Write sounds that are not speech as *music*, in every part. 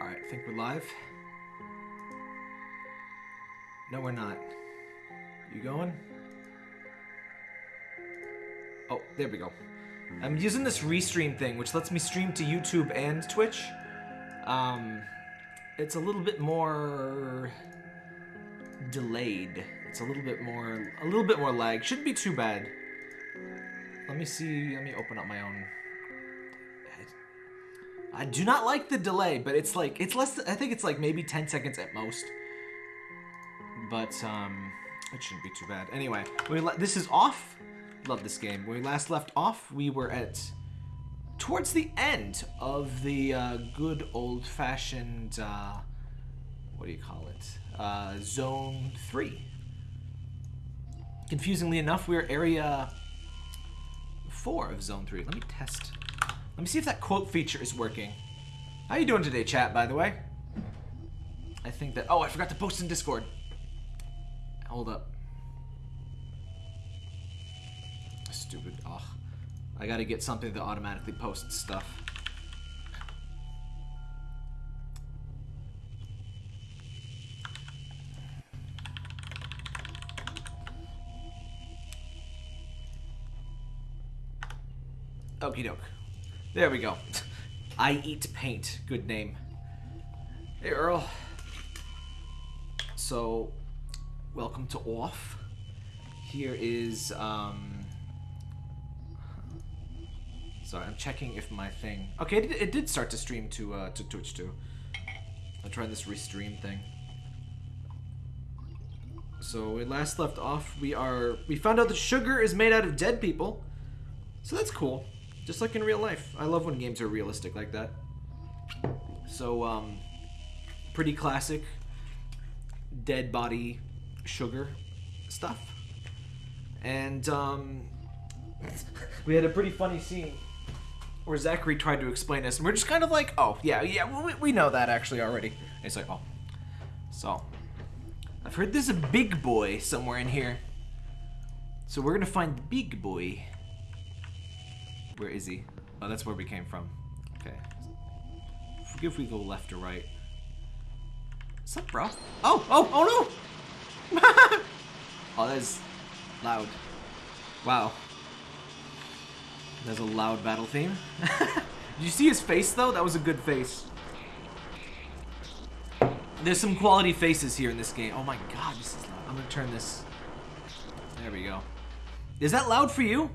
Alright, I think we're live. No, we're not. You going? Oh, there we go. I'm using this restream thing, which lets me stream to YouTube and Twitch. Um, it's a little bit more delayed. It's a little bit more, a little bit more lag. Shouldn't be too bad. Let me see. Let me open up my own. I do not like the delay, but it's like it's less. I think it's like maybe 10 seconds at most. But um, it shouldn't be too bad. Anyway, we this is off. Love this game. When we last left off, we were at towards the end of the uh, good old-fashioned. Uh, what do you call it? Uh, zone three. Confusingly enough, we're area four of zone three. Let me test. Let me see if that quote feature is working. How you doing today, chat, by the way? I think that... Oh, I forgot to post in Discord. Hold up. Stupid. Ugh. I gotta get something that automatically posts stuff. Okie doke. There we go. I eat paint. Good name. Hey, Earl. So, welcome to Off. Here is, um... Sorry, I'm checking if my thing... Okay, it, it did start to stream to, uh, to Twitch, too. I'm trying this restream thing. So, we last left off, we are... We found out that sugar is made out of dead people. So that's cool. Just like in real life. I love when games are realistic like that. So, um, pretty classic dead body sugar stuff. And, um, we had a pretty funny scene where Zacharie tried to explain this, and we're just kind of like, oh, yeah, yeah, we, we know that actually already. And it's like, oh. So, I've heard there's a big boy somewhere in here. So we're gonna find the big boy. Where is he? Oh, that's where we came from. Okay. If we go left or right. What's up, bro? Oh, oh, oh no! *laughs* oh, that's loud. Wow. There's a loud battle theme. *laughs* Did you see his face, though? That was a good face. There's some quality faces here in this game. Oh my god, this is loud. I'm gonna turn this... There we go. Is that loud for you?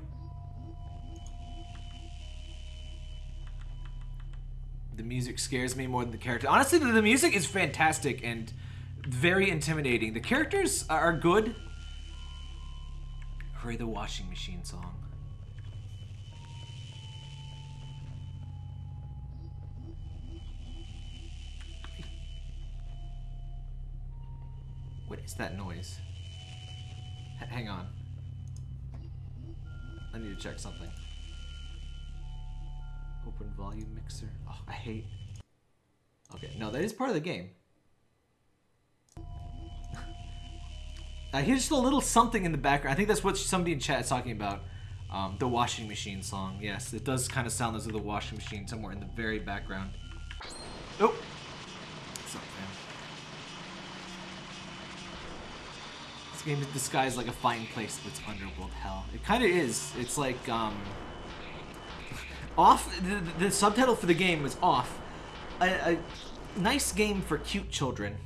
The music scares me more than the character. Honestly, the music is fantastic and very intimidating. The characters are good. Hurry the washing machine song. What is that noise? H hang on. I need to check something. Open volume mixer. Oh, I hate. Okay, no, that is part of the game. *laughs* I hear just a little something in the background. I think that's what somebody in chat is talking about. Um, the washing machine song. Yes, it does kind of sound as though the washing machine somewhere in the very background. Oh! Man? This game is disguised like a fine place, it's underworld hell. It kind of is. It's like, um... Off, the, the subtitle for the game was Off. A, a nice game for cute children.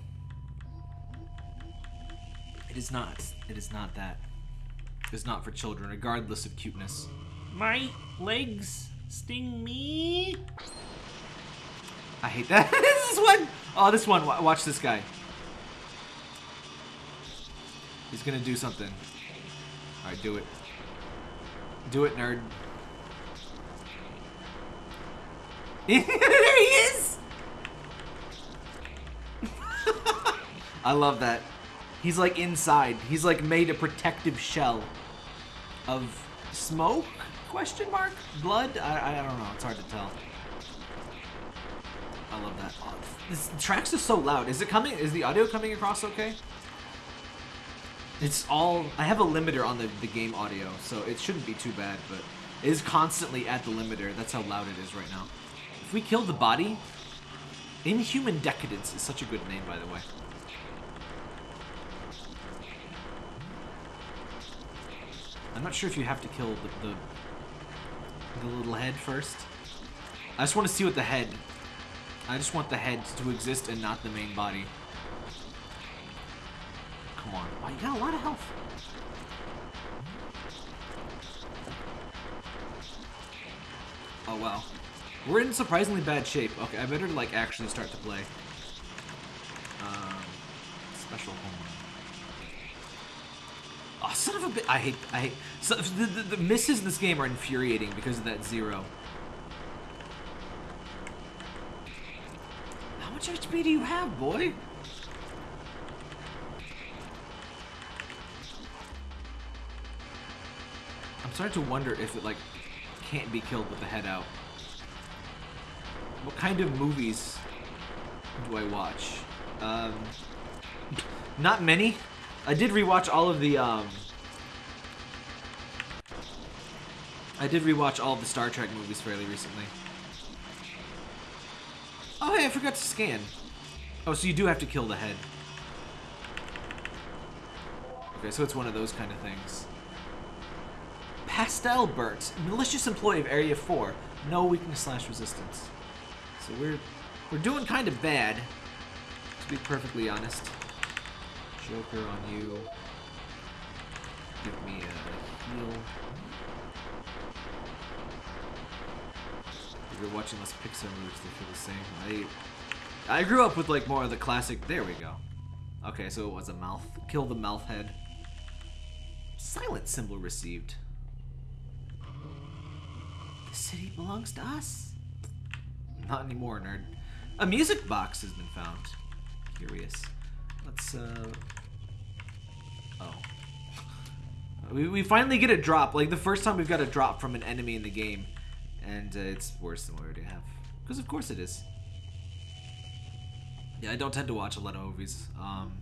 It is not. It is not that. It is not for children, regardless of cuteness. My legs sting me. I hate that. *laughs* this one. Oh, this one. Watch this guy. He's gonna do something. All right, do it. Do it, nerd. *laughs* there he is! I love that. He's like inside. He's like made a protective shell of smoke? Question mark? Blood? I, I don't know. It's hard to tell. I love that. Oh, this tracks is so loud. Is it coming? Is the audio coming across okay? It's all... I have a limiter on the, the game audio, so it shouldn't be too bad, but it is constantly at the limiter. That's how loud it is right now we kill the body, Inhuman Decadence is such a good name, by the way. I'm not sure if you have to kill the, the, the little head first. I just want to see what the head... I just want the head to exist and not the main body. Come on. Wow, you got a lot of health. Oh, wow. We're in surprisingly bad shape. Okay, I better, like, actually start to play. Um, special homework. Oh, son of a bit. I hate. I hate. So, the, the, the misses in this game are infuriating because of that zero. How much HP do you have, boy? I'm starting to wonder if it like can't be killed with the head out. What kind of movies do I watch? Um, not many. I did rewatch all of the um I did rewatch all of the Star Trek movies fairly recently. Oh hey, I forgot to scan. Oh, so you do have to kill the head. Okay, so it's one of those kind of things. Pastel Burnt, malicious employee of Area 4. No weakness slash resistance. So we're we're doing kind of bad, to be perfectly honest. Joker on you. Give me a heal. If you're watching less Pixar movies, they feel the same. I I grew up with like more of the classic. There we go. Okay, so it was a mouth. Kill the mouth head. Silent symbol received. The city belongs to us. Not anymore, nerd. A music box has been found. Curious. Let's, uh... Oh. We, we finally get a drop. Like, the first time we've got a drop from an enemy in the game. And uh, it's worse than we already have. Because of course it is. Yeah, I don't tend to watch a lot of movies. Um,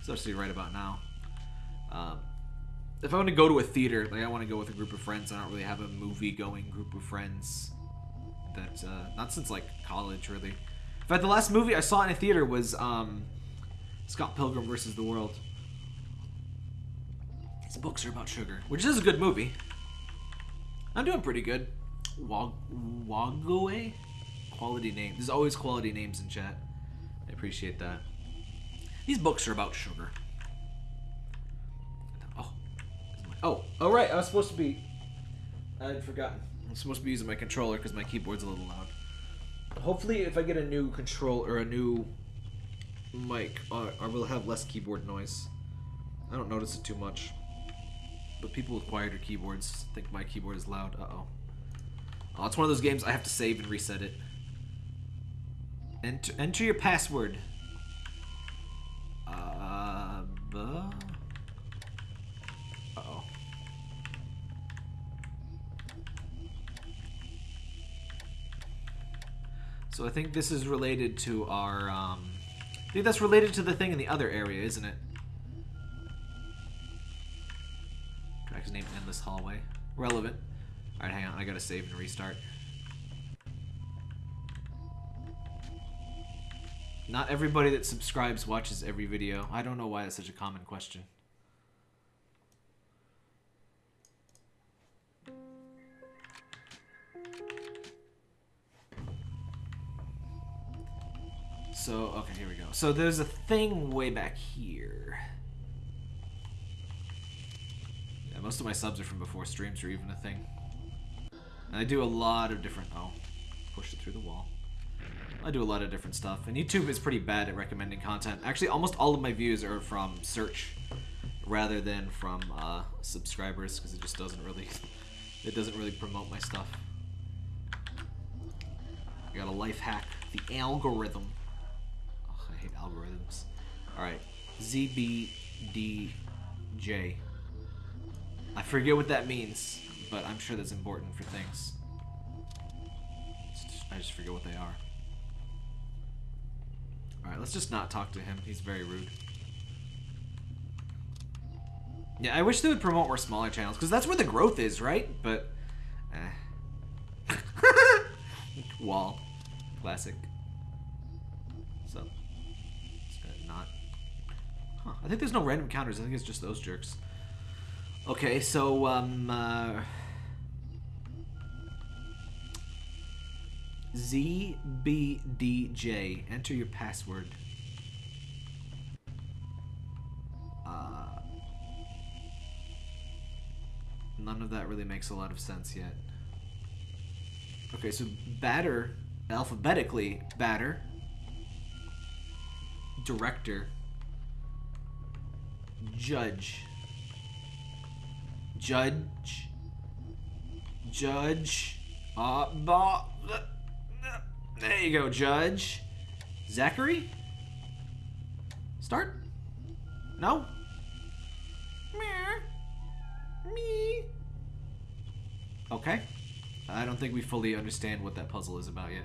especially right about now. Um, if I want to go to a theater, like I want to go with a group of friends, I don't really have a movie-going group of friends. That uh, not since like college, really. In fact, the last movie I saw in a theater was um, Scott Pilgrim versus the World. His books are about sugar, which is a good movie. I'm doing pretty good. Wag Wagaway? Quality name. There's always quality names in chat. I appreciate that. These books are about sugar. Oh. Oh, oh right, I was supposed to be... I'd forgotten. I'm supposed to be using my controller because my keyboard's a little loud. Hopefully if I get a new control or a new mic, I will have less keyboard noise. I don't notice it too much. But people with quieter keyboards think my keyboard is loud. Uh-oh. Oh, it's one of those games I have to save and reset it. Enter, enter your password. So I think this is related to our, um, I think that's related to the thing in the other area, isn't it? Track's name in Endless Hallway. Relevant. Alright, hang on, I gotta save and restart. Not everybody that subscribes watches every video. I don't know why that's such a common question. Okay, here we go. So there's a thing way back here. Yeah, most of my subs are from before streams are even a thing. And I do a lot of different... Oh, push it through the wall. I do a lot of different stuff. And YouTube is pretty bad at recommending content. Actually, almost all of my views are from search rather than from uh, subscribers because it just doesn't really... It doesn't really promote my stuff. I got a life hack. The algorithm. Algorithms. Alright. ZBDJ. I forget what that means, but I'm sure that's important for things. I just forget what they are. Alright, let's just not talk to him. He's very rude. Yeah, I wish they would promote more smaller channels, because that's where the growth is, right? But, eh. *laughs* Wall. Classic. Huh. I think there's no random counters. I think it's just those jerks. Okay, so um. Uh, ZBDJ. Enter your password. Uh, none of that really makes a lot of sense yet. Okay, so batter, alphabetically, batter, director, judge, judge, judge, uh, bah, there you go, judge. Zacharie? Start? No? Me. Okay. I don't think we fully understand what that puzzle is about yet.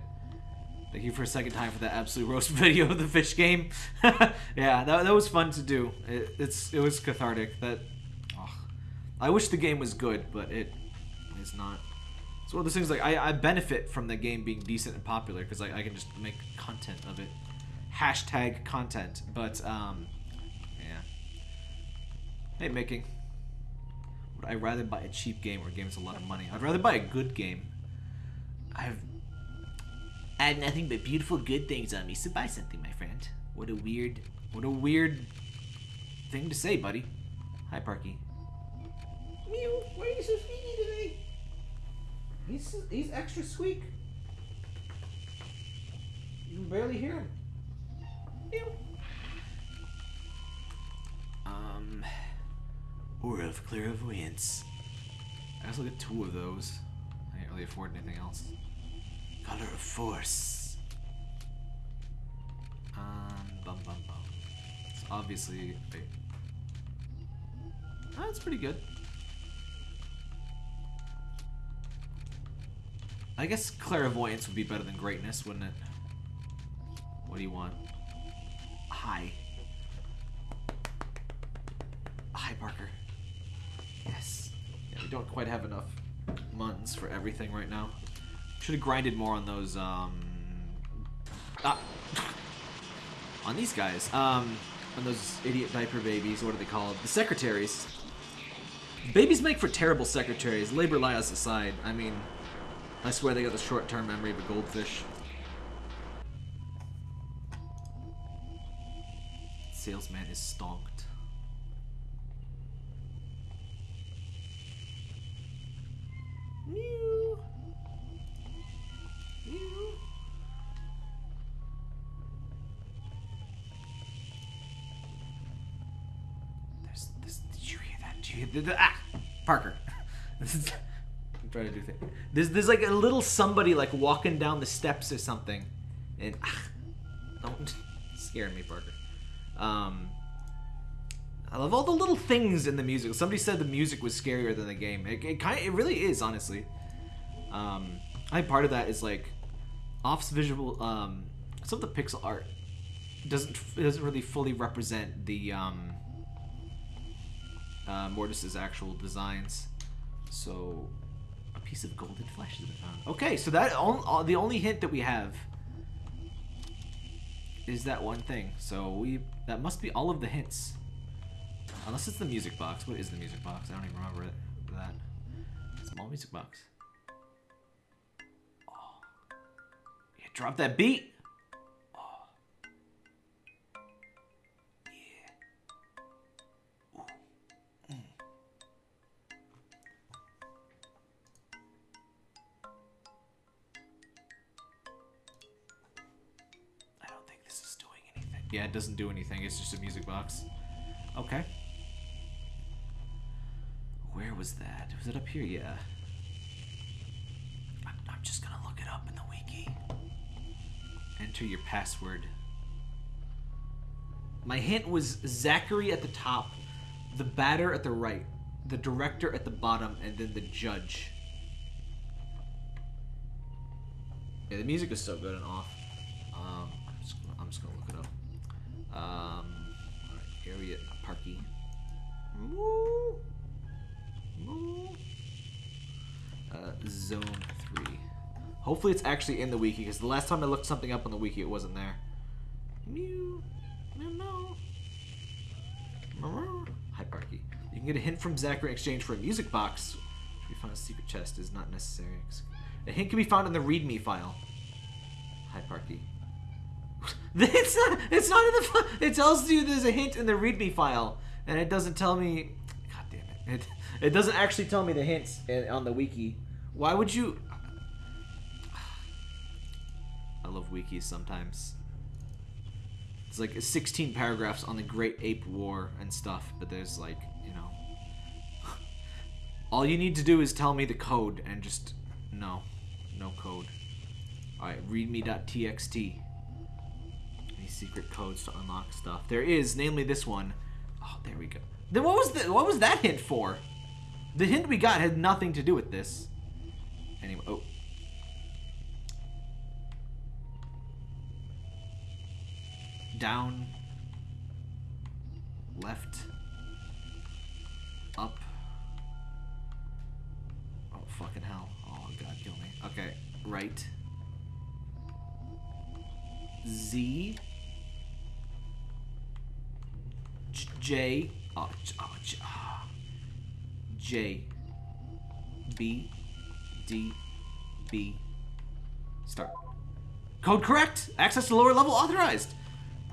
Thank you for a second time for that absolute roast *laughs* video of the fish game. *laughs* yeah, that, that was fun to do. It, it's it was cathartic. That oh, I wish the game was good, but it is not. It's one of those things like I, I benefit from the game being decent and popular because I, I can just make content of it. Hashtag content, but um, yeah. Hey, making. Would I rather buy a cheap game or a game that's a lot of money? I'd rather buy a good game. I've I have nothing but beautiful good things on me, so buy something, my friend. What a weird, what a weird thing to say, buddy. Hi, Parky. Mew, why are you so squeaky today? He's he's extra squeak. You can barely hear him. Mew. Um, Aura of Clairvoyance. I also get two of those. I can't really afford anything else. Color of Force. Um, bum bum bum. It's obviously. Oh, that's pretty good. I guess clairvoyance would be better than greatness, wouldn't it? What do you want? Hi. Hi, Parker. Yes. Yeah, we don't quite have enough muns for everything right now. Should have grinded more on those, um... Ah! *laughs* on these guys. Um, on those idiot diaper babies, what are they called? The secretaries. Babies make for terrible secretaries, labor lies aside. I mean, I swear they got the short-term memory of a goldfish. Salesman is stonked. There's there's like a little somebody like walking down the steps or something, and ah, don't *laughs* scare me, Parker. Um. I love all the little things in the music. Somebody said the music was scarier than the game. It, it kind it really is, honestly. Um, I think part of that is like Off's visual, um, some of the pixel art doesn't doesn't really fully represent the um, uh, Mortis's actual designs. So piece of golden flesh has been found. Okay, so that on, uh, the only hint that we have is that one thing. So we that must be all of the hints. Unless it's the music box. What is the music box? I don't even remember it. That small music box. Oh. Yeah, drop that beat. Yeah, it doesn't do anything. It's just a music box. Okay. Where was that? Was it up here? Yeah. I'm, I'm just gonna look it up in the wiki. Enter your password. My hint was Zacharie at the top, the batter at the right, the director at the bottom, and then the judge. Yeah, the music is so good and off. Um, I'm just I'm just gonna look it up. Um, alright, Harriet Parky. Moo. Moo. Uh, zone 3. Hopefully it's actually in the wiki, because the last time I looked something up on the wiki, it wasn't there. Mew. Hi, Parky. You can get a hint from Zacharie in exchange for a music box. If you find a secret chest is not necessary. A hint can be found in the README file. Hi, Parky. *laughs* it's not. It's not in the. It tells you there's a hint in the README file, and it doesn't tell me. God damn it! It it doesn't actually tell me the hints in, on the wiki. Why would you? *sighs* I love wikis sometimes. It's like 16 paragraphs on the Great Ape War and stuff, but there's like, you know. *sighs* All you need to do is tell me the code and just. No. No code. Alright, readme.txt. Secret codes to unlock stuff. There is, namely this one. Oh, there we go. Then what was the what was that hint for? The hint we got had nothing to do with this. Anyway, oh. Down. Left. Up. Oh, fucking hell. Oh, God, kill me. Okay, right. Z. J. J. Oh, J. Oh. J. B. D. B. Start. Code correct. Access to lower level authorized.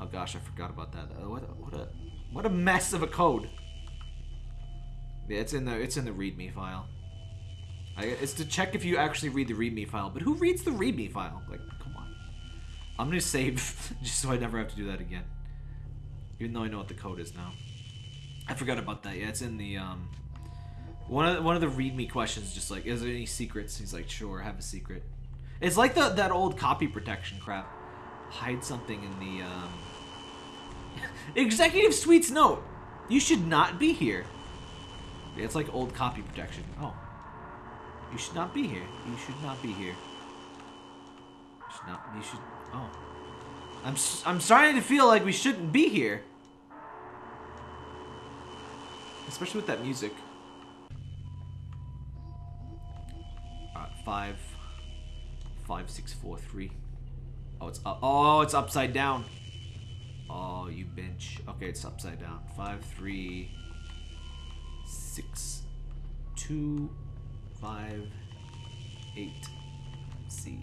Oh gosh, I forgot about that. Uh, what, what a what a mess of a code. Yeah, it's in the it's in the README file. I, it's to check if you actually read the README file. But who reads the README file? Like, come on. I'm gonna save *laughs* just so I never have to do that again. Even though I know what the code is now. I forgot about that. Yeah, it's in the um. One of the, one of the README questions, just like, is there any secrets? He's like, sure, have a secret. It's like the that old copy protection crap. Hide something in the um. *laughs* Executive Suite's note. You should not be here. It's like old copy protection. Oh. You should not be here. You should not be here. You should not. You should. Oh. I'm. I'm starting to feel like we shouldn't be here. Especially with that music. Alright, five. Five, six, four, three. Oh, it's up. Oh, it's upside down. Oh, you bench. Okay, it's upside down. Five, three, six, two, five, eight. C.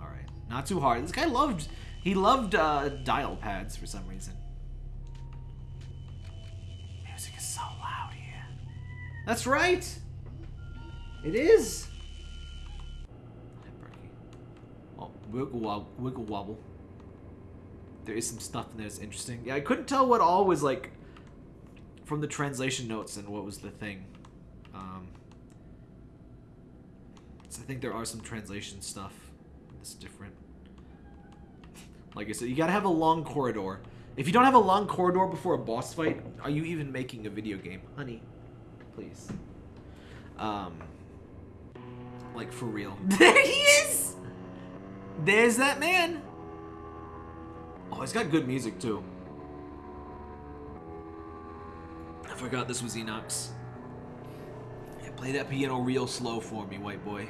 All right, not too hard. This guy loved. He loved uh, dial pads for some reason. Music is so loud here. That's right. It is! Oh, wiggle wobble, wiggle wobble. There is some stuff in there that's interesting. Yeah, I couldn't tell what all was like from the translation notes and what was the thing. Um, so I think there are some translation stuff that's different. Like I said, you gotta have a long corridor. If you don't have a long corridor before a boss fight, are you even making a video game? Honey, please. Um, like for real. *laughs* There he is! There's that man! Oh, he's got good music too. I forgot this was Enoch. Yeah, play that piano real slow for me, white boy.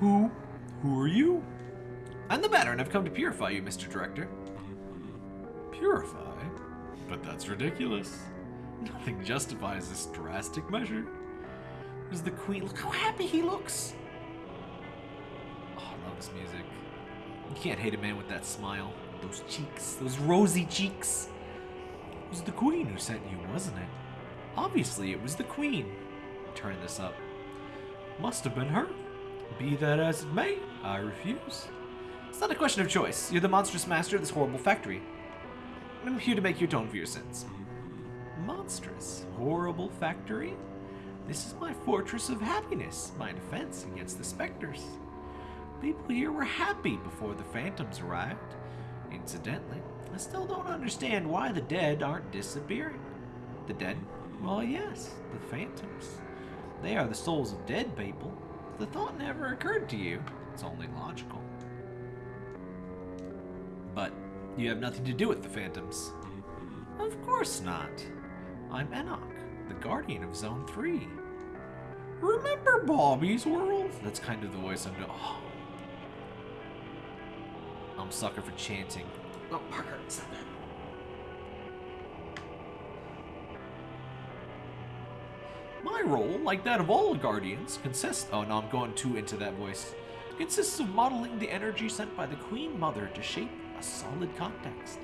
Who? Who are you? I'm the Batter, and I've come to purify you, Mr. Director. Purify? But that's ridiculous. Nothing justifies this drastic measure. There's the queen. Look how happy he looks. Oh, I love this music. You can't hate a man with that smile. Those cheeks. Those rosy cheeks. It was the queen who sent you, wasn't it? Obviously, it was the queen. Turn this up. Must have been her. Be that as it may, I refuse. It's not a question of choice. You're the monstrous master of this horrible factory. I'm here to make you atone for your sins. Monstrous, horrible factory? This is my fortress of happiness, my defense against the specters. People here were happy before the phantoms arrived. Incidentally, I still don't understand why the dead aren't disappearing. The dead? Well, yes, the phantoms. They are the souls of dead people. The thought never occurred to you. It's only logical. But you have nothing to do with the phantoms. Of course not. I'm Enoch, the guardian of Zone 3. Remember Bobby's World? That's kind of the voice I'm doing. Oh. I'm a sucker for chanting. Oh, Parker, stop that. My role, like that of all Guardians, consists. Oh no, I'm going too into that voice. consists of modeling the energy sent by the Queen Mother to shape solid context.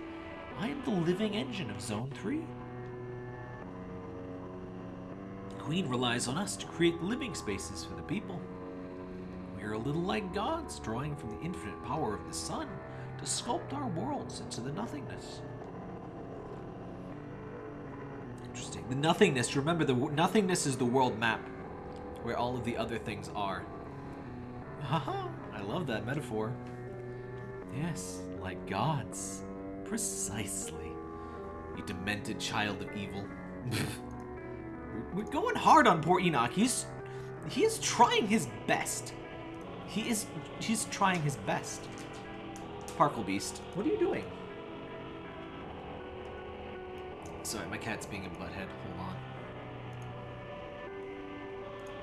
I am the living engine of Zone 3. The Queen relies on us to create living spaces for the people. We are a little like gods, drawing from the infinite power of the sun to sculpt our worlds into the nothingness. Interesting. The nothingness. Remember, the nothingness is the world map, where all of the other things are. Haha! I love that metaphor. Yes, like gods. Precisely. You demented child of evil. *laughs* We're going hard on poor Enoch. He's he is trying his best. He is he's trying his best. Parkle Beast, what are you doing? Sorry, my cat's being a butthead. Hold on.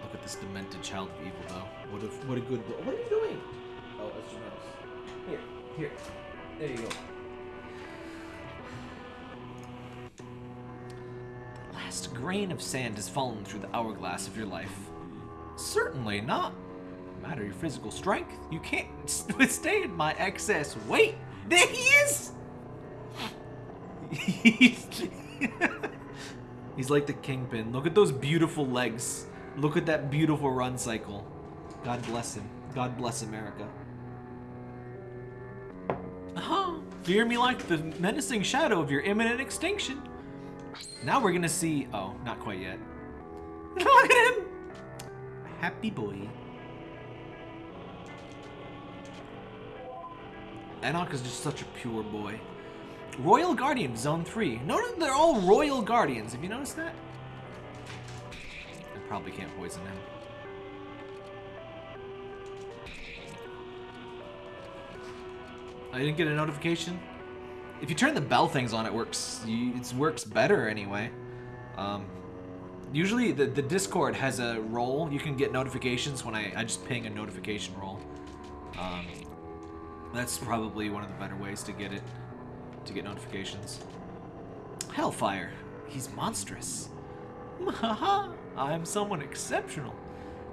Look at this demented child of evil, though. What a what a good. What are you doing? Oh, that's your nose. Here, here. There you go. The last grain of sand has fallen through the hourglass of your life. Certainly not. No matter your physical strength, you can't *laughs* withstand my excess weight. There he is. He's, *laughs* he's like the kingpin. Look at those beautiful legs. Look at that beautiful run cycle. God bless him. God bless America. Fear me like the menacing shadow of your imminent extinction. Now we're gonna see. Oh, not quite yet. Look at him! Happy boy. Enoch is just such a pure boy. Royal Guardian, Zone 3. Notice they're all Royal Guardians. Have you noticed that? I probably can't poison him. I didn't get a notification. If you turn the bell things on, it works. It works better anyway. Um, usually, the, the Discord has a role. You can get notifications when I, I just ping a notification roll. Um, that's probably one of the better ways to get it, to get notifications. Hellfire. He's monstrous. *laughs* I'm someone exceptional.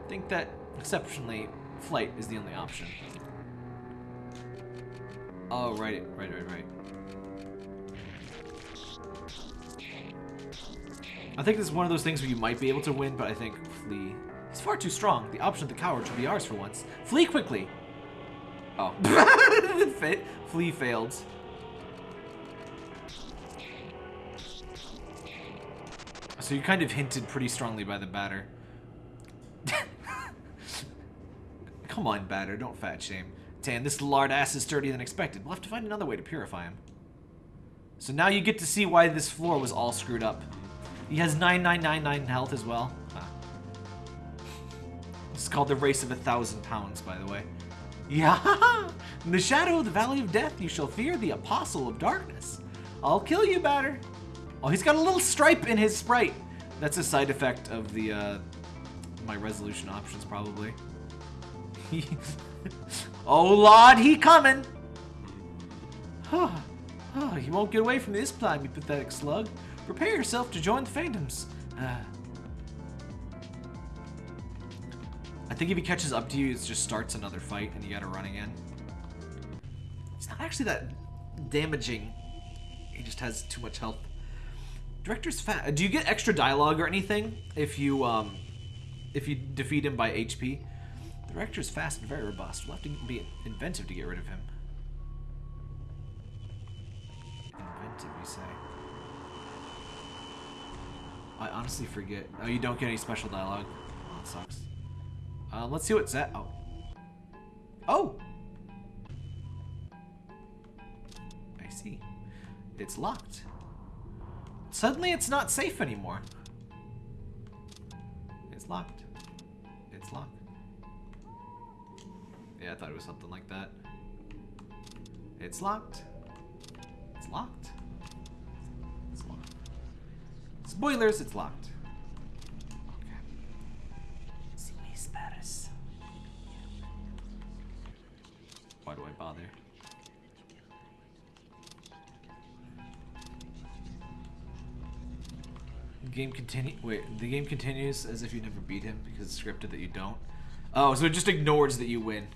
Think that exceptionally flight is the only option. Oh, right, right, right, right. I think this is one of those things where you might be able to win, but I think flee. He's far too strong. The option of the coward should be ours for once. Flee quickly. Oh. *laughs* Flee failed. So you kind of hinted pretty strongly by the batter. *laughs* Come on, batter, don't fat shame. Tan, this lard ass is sturdier than expected. We'll have to find another way to purify him. So now you get to see why this floor was all screwed up. He has 9999 health as well. Ah. It's called the Race of a Thousand Pounds, by the way. Yeah! *laughs* In the shadow of the Valley of Death, you shall fear the Apostle of Darkness. I'll kill you, Batter. Oh, he's got a little stripe in his sprite. That's a side effect of the, uh, my resolution options, probably. *laughs* oh, Lord, he coming! Huh. oh, you won't get away from this time, you pathetic slug. Prepare yourself to join the Phantoms. Uh, I think if he catches up to you, it just starts another fight and you gotta run again. It's not actually that damaging. He just has too much health. Director's fat. Do you get extra dialogue or anything if you um if you defeat him by HP? The Director's fast and very robust. We'll have to be inventive to get rid of him. Inventive, you say? I honestly forget. Oh, you don't get any special dialogue. Oh, that sucks. Um, let's see what's that. Oh. Oh! I see. It's locked. Suddenly it's not safe anymore. It's locked. Yeah, I thought it was something like that. It's locked. It's locked. It's locked. Spoilers, it's locked. Why do I bother? The game continue. Wait, the game continues as if you never beat him because it's scripted that you don't. Oh, so it just ignores that you win.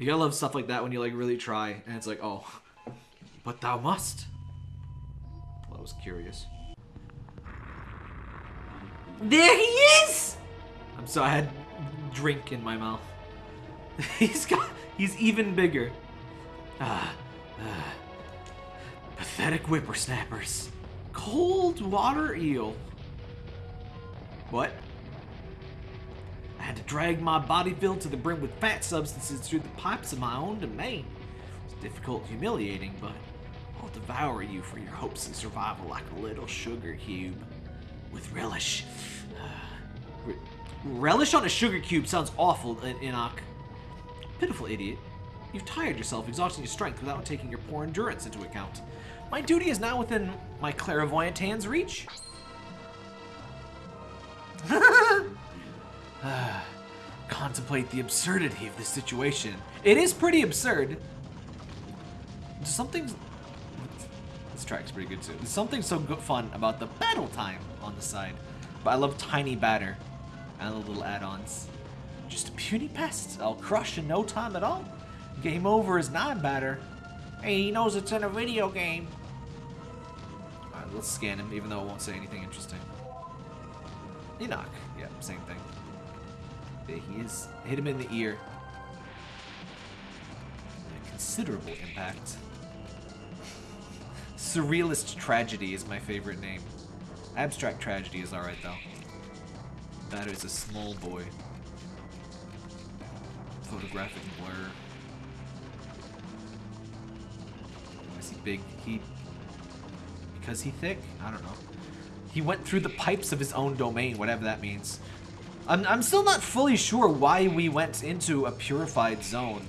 You gotta love stuff like that when you like really try, and it's like, oh, but thou must. Well, I was curious. There he is! I'm sorry, I had drink in my mouth. *laughs* he's got, he's even bigger. Ah, ah. Pathetic whippersnappers. Cold water eel. What? Had to drag my body filled to the brim with fat substances through the pipes of my own domain. It's difficult, humiliating, but I'll devour you for your hopes of survival like a little sugar cube. With relish. *sighs* Re- relish on a sugar cube sounds awful, En- Enoch. Pitiful idiot. You've tired yourself, exhausting your strength without taking your poor endurance into account. My duty is now within my clairvoyant hand's reach. *laughs* *laughs* *sighs* Contemplate the absurdity of this situation. It is pretty absurd. Something. This track's pretty good too. There's something so fun about the battle time on the side. But I love tiny batter and the little add-ons. Just a puny pest. I'll crush in no time at all. Game over is non-batter. Hey, he knows it's in a video game. Alright, let's scan him, even though it won't say anything interesting. Enoch. Yeah, same thing. He is. Hit him in the ear. A considerable impact. *laughs* Surrealist Tragedy is my favorite name. Abstract Tragedy is alright though. That is a small boy. Photographic blur. Oh, is he big? He. Because he thick? I don't know. He went through the pipes of his own domain, whatever that means. I'm, I'm still not fully sure why we went into a purified zone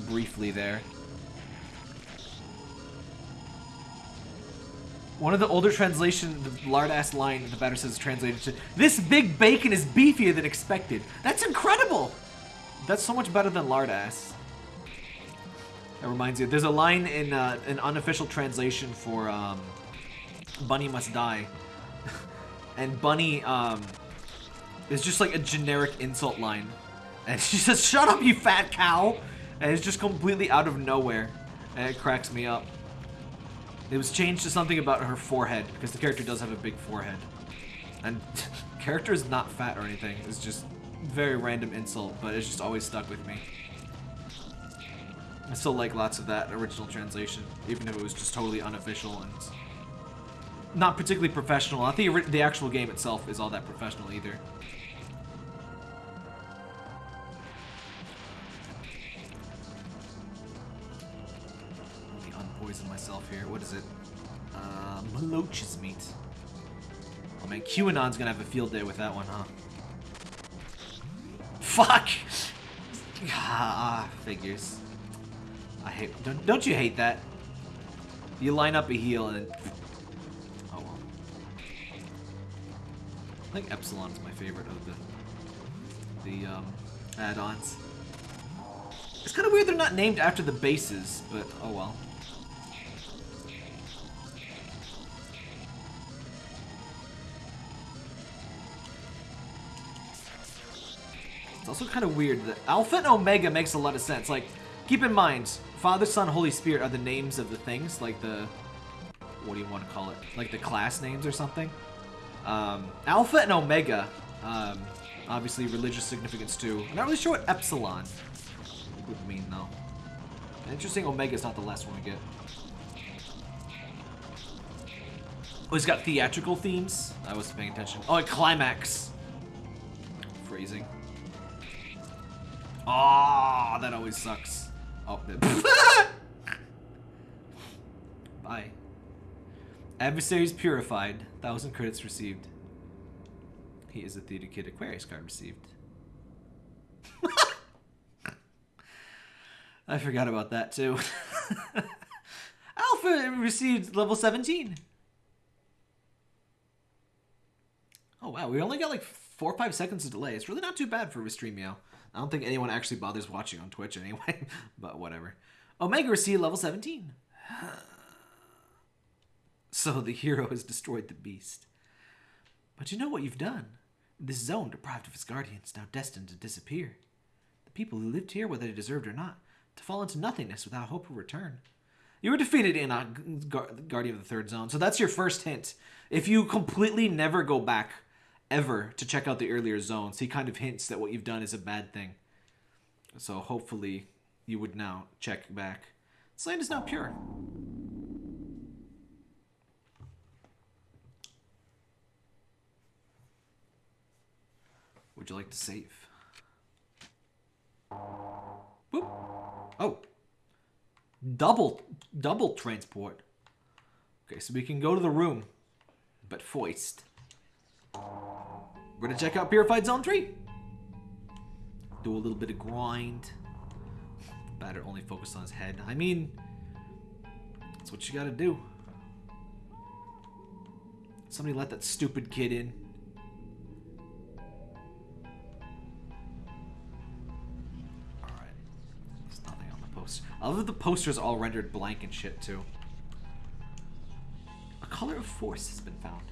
briefly there. One of the older translation, the lard ass line the batter says translated to This big bacon is beefier than expected. That's incredible! That's so much better than lard ass. That reminds you, there's a line in uh, an unofficial translation for um, Bunny Must Die. *laughs* and Bunny um, is just like a generic insult line. And *laughs* she says, Shut up, you fat cow! And it's just completely out of nowhere. And it cracks me up. It was changed to something about her forehead, because the character does have a big forehead. And *laughs* character is not fat or anything, it's just very random insult, but it's just always stuck with me. I still like lots of that original translation, even if it was just totally unofficial and not particularly professional. I think the actual game itself is all that professional either. Here. What is it? Uh, Maloch's meat. Oh man, QAnon's gonna have a field day with that one, huh? Fuck! Ah, figures. I hate. Don't, don't you hate that? You line up a heal and. Oh well. I think Epsilon's my favorite of the the um, add-ons. It's kind of weird they're not named after the bases, but oh well. It's also kind of weird that Alpha and Omega makes a lot of sense. Like, keep in mind, Father, Son, Holy Spirit are the names of the things, like the what do you want to call it? Like the class names or something. Um, Alpha and Omega, um, obviously religious significance too. I'm not really sure what Epsilon would mean though. Interesting, Omega is not the last one we get. Oh, he's got theatrical themes. I wasn't paying attention. Oh, a climax. Phrasing. Ah, that always sucks. Oh, *laughs* bye. Adversaries purified. Thousand credits received. He is a theater kid. Aquarius card received. *laughs* I forgot about that too. *laughs* Alpha received level 17. Oh wow, we only got like four or five seconds of delay. It's really not too bad for Restreamio. I don't think anyone actually bothers watching on Twitch anyway, *laughs* but whatever. Omega received level 17. *sighs* so the hero has destroyed the beast. But you know what you've done? This zone, deprived of its guardians, now destined to disappear. The people who lived here, whether they deserved or not, to fall into nothingness without hope of return. You were defeated in uh, Gar- Guardian of the Third Zone, so that's your first hint. If you completely never go back ever to check out the earlier zones, he kind of hints that what you've done is a bad thing. So hopefully you would now check back. This land is not pure. Would you like to save? Boop. Oh. Double, double transport. Okay, so we can go to the room, but foist. We're gonna check out Purified Zone 3. Do a little bit of grind. Batter only focused on his head. I mean, that's what you gotta do. Somebody let that stupid kid in. Alright. There's nothing on the poster. Other the poster's all rendered blank and shit too. A color of force has been found.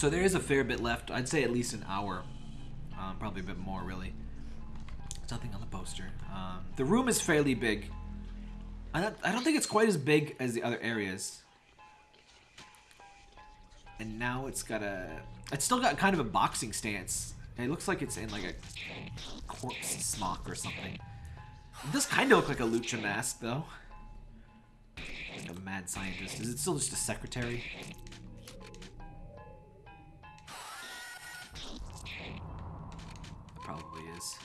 So there is a fair bit left. I'd say at least an hour. Um, probably a bit more, really. There's nothing on the poster. Um, the room is fairly big. I don't, I don't think it's quite as big as the other areas. And now it's got a... It's still got kind of a boxing stance. It looks like it's in like a corpse smock or something. It does kind of look like a lucha mask, though. Like a mad scientist. Is it still just a secretary? Is.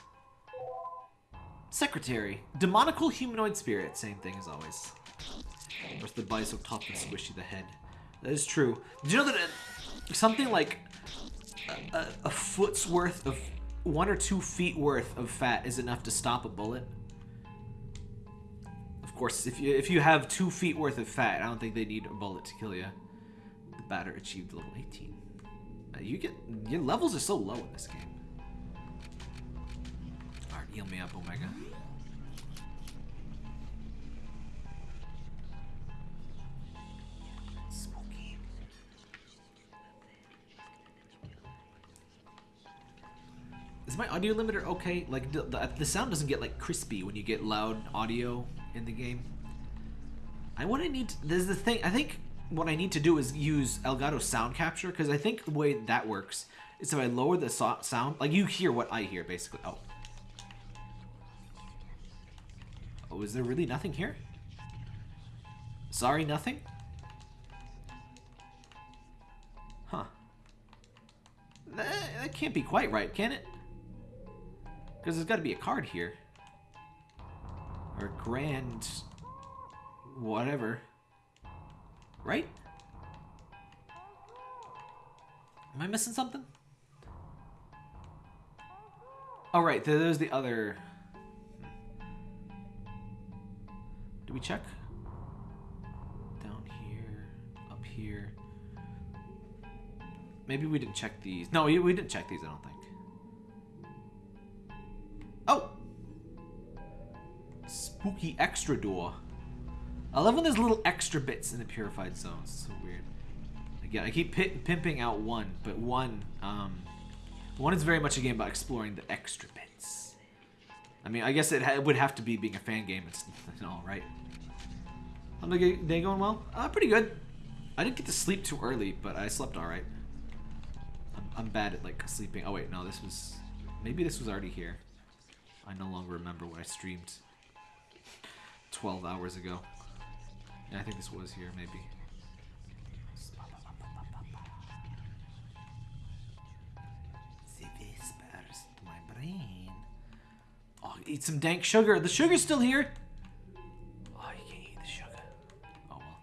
Secretary. Demonical humanoid spirit. Same thing as always. Of course, the body so tough and squishy the head. That is true. Did you know that uh, something like a, a, a foot's worth of one or two feet worth of fat is enough to stop a bullet? Of course, if you if you have two feet worth of fat, I don't think they need a bullet to kill you. The batter achieved level 18. Uh, you get your levels are so low in this game. Heal me up, Omega. Spooky. Is my audio limiter okay? Like the, the, the sound doesn't get like crispy when you get loud audio in the game. I what I need. To, there's the thing. I think what I need to do is use Elgato sound capture because I think the way that works is if I lower the so sound, like you hear what I hear basically. Oh. Oh, is there really nothing here? Sorry, nothing? Huh. That, that can't be quite right, can it? Because there's got to be a card here. Or grand... Whatever. Right? Am I missing something? Oh, right. there- There's the other... Do we check? Down here, up here. Maybe we didn't check these. No, we we didn't check these, I don't think. Oh! Spooky extra door. I love when there's little extra bits in the purified zones. It's so weird. Again, I keep pimping out one, but one, um, one is very much a game about exploring the extra bits. I mean, I guess it, ha would have to be being a fan game and, and all, right? How's the day going well? Uh, pretty good. I didn't get to sleep too early, but I slept all right. I'm, I'm bad at like sleeping. Oh wait, no, this was maybe this was already here. I no longer remember what I streamed 12 hours ago. Yeah, I think this was here, maybe. Eat some dank sugar. The sugar's still here. Oh, you can't eat the sugar. Oh well.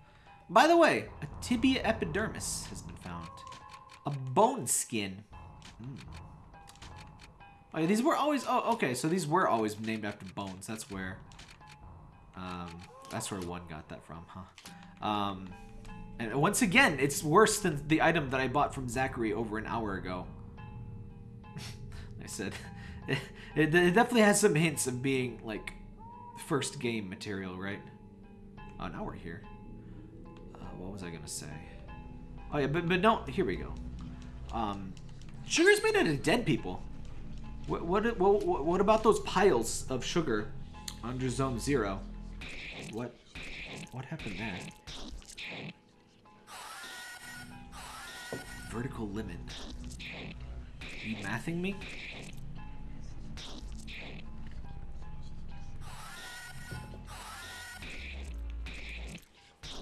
By the way, a tibia epidermis has been found. A bone skin. Hmm. Oh, yeah, these were always. Oh, okay. So these were always named after bones. That's where. Um, that's where one got that from, huh? Um, and once again, it's worse than the item that I bought from Zacharie over an hour ago. *laughs* I said, it, *laughs* it, it definitely has some hints of being like first game material, right? Oh, now we're here. Uh, what was I gonna say? Oh yeah, but but no, here we go. Um, sugar's made out of dead people. What what what what about those piles of sugar under Zone Zero? What what happened there? Vertical lemon. You mathing me?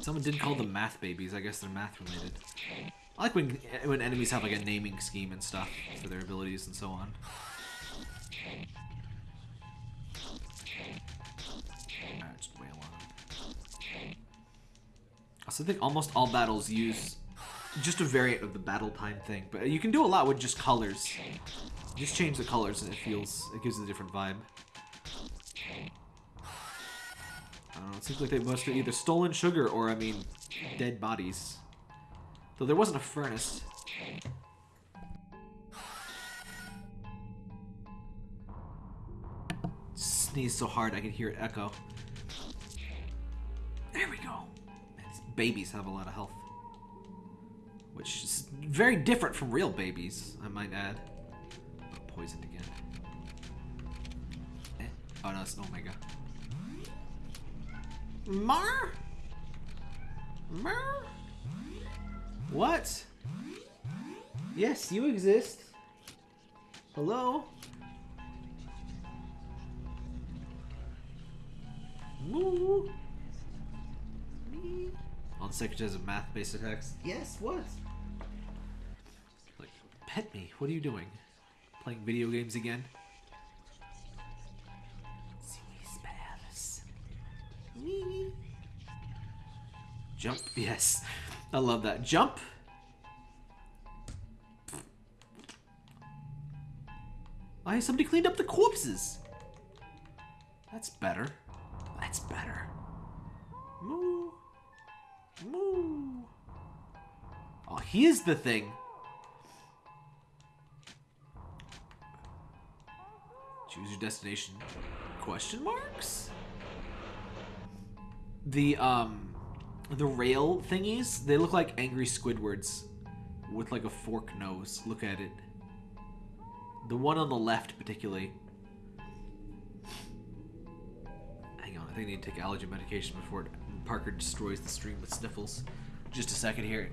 Someone did call them math babies. I guess they're math related. I like when when enemies have like a naming scheme and stuff for their abilities and so on. Alright, just wail on him. Also, I think almost all battles use just a variant of the battle time thing, but you can do a lot with just colors. Just change the colors and it feels, it gives it a different vibe. Don't know, it seems like they must have either stolen sugar or, I mean, dead bodies. Though there wasn't a furnace. Sneeze so hard I can hear it echo. There we go. Man, babies have a lot of health. Which is very different from real babies, I might add. Poisoned again. Eh? Oh no, it's an Omega. Mar? Mar? What? Yes, you exist. Hello? Moo? Me? On the has a math based attacks? Yes, what? Like, pet me. What are you doing? Playing video games again? Jump, yes. I love that. Jump. Oh, hey, somebody cleaned up the corpses. That's better. That's better. Moo. Moo. Oh, here's the thing. Choose your destination. Question marks? The, um, the rail thingies, they look like angry Squidwards with like a fork nose. Look at it. The one on the left, particularly. Hang on, I think I need to take allergy medication before Parker destroys the stream with sniffles. Just a second here.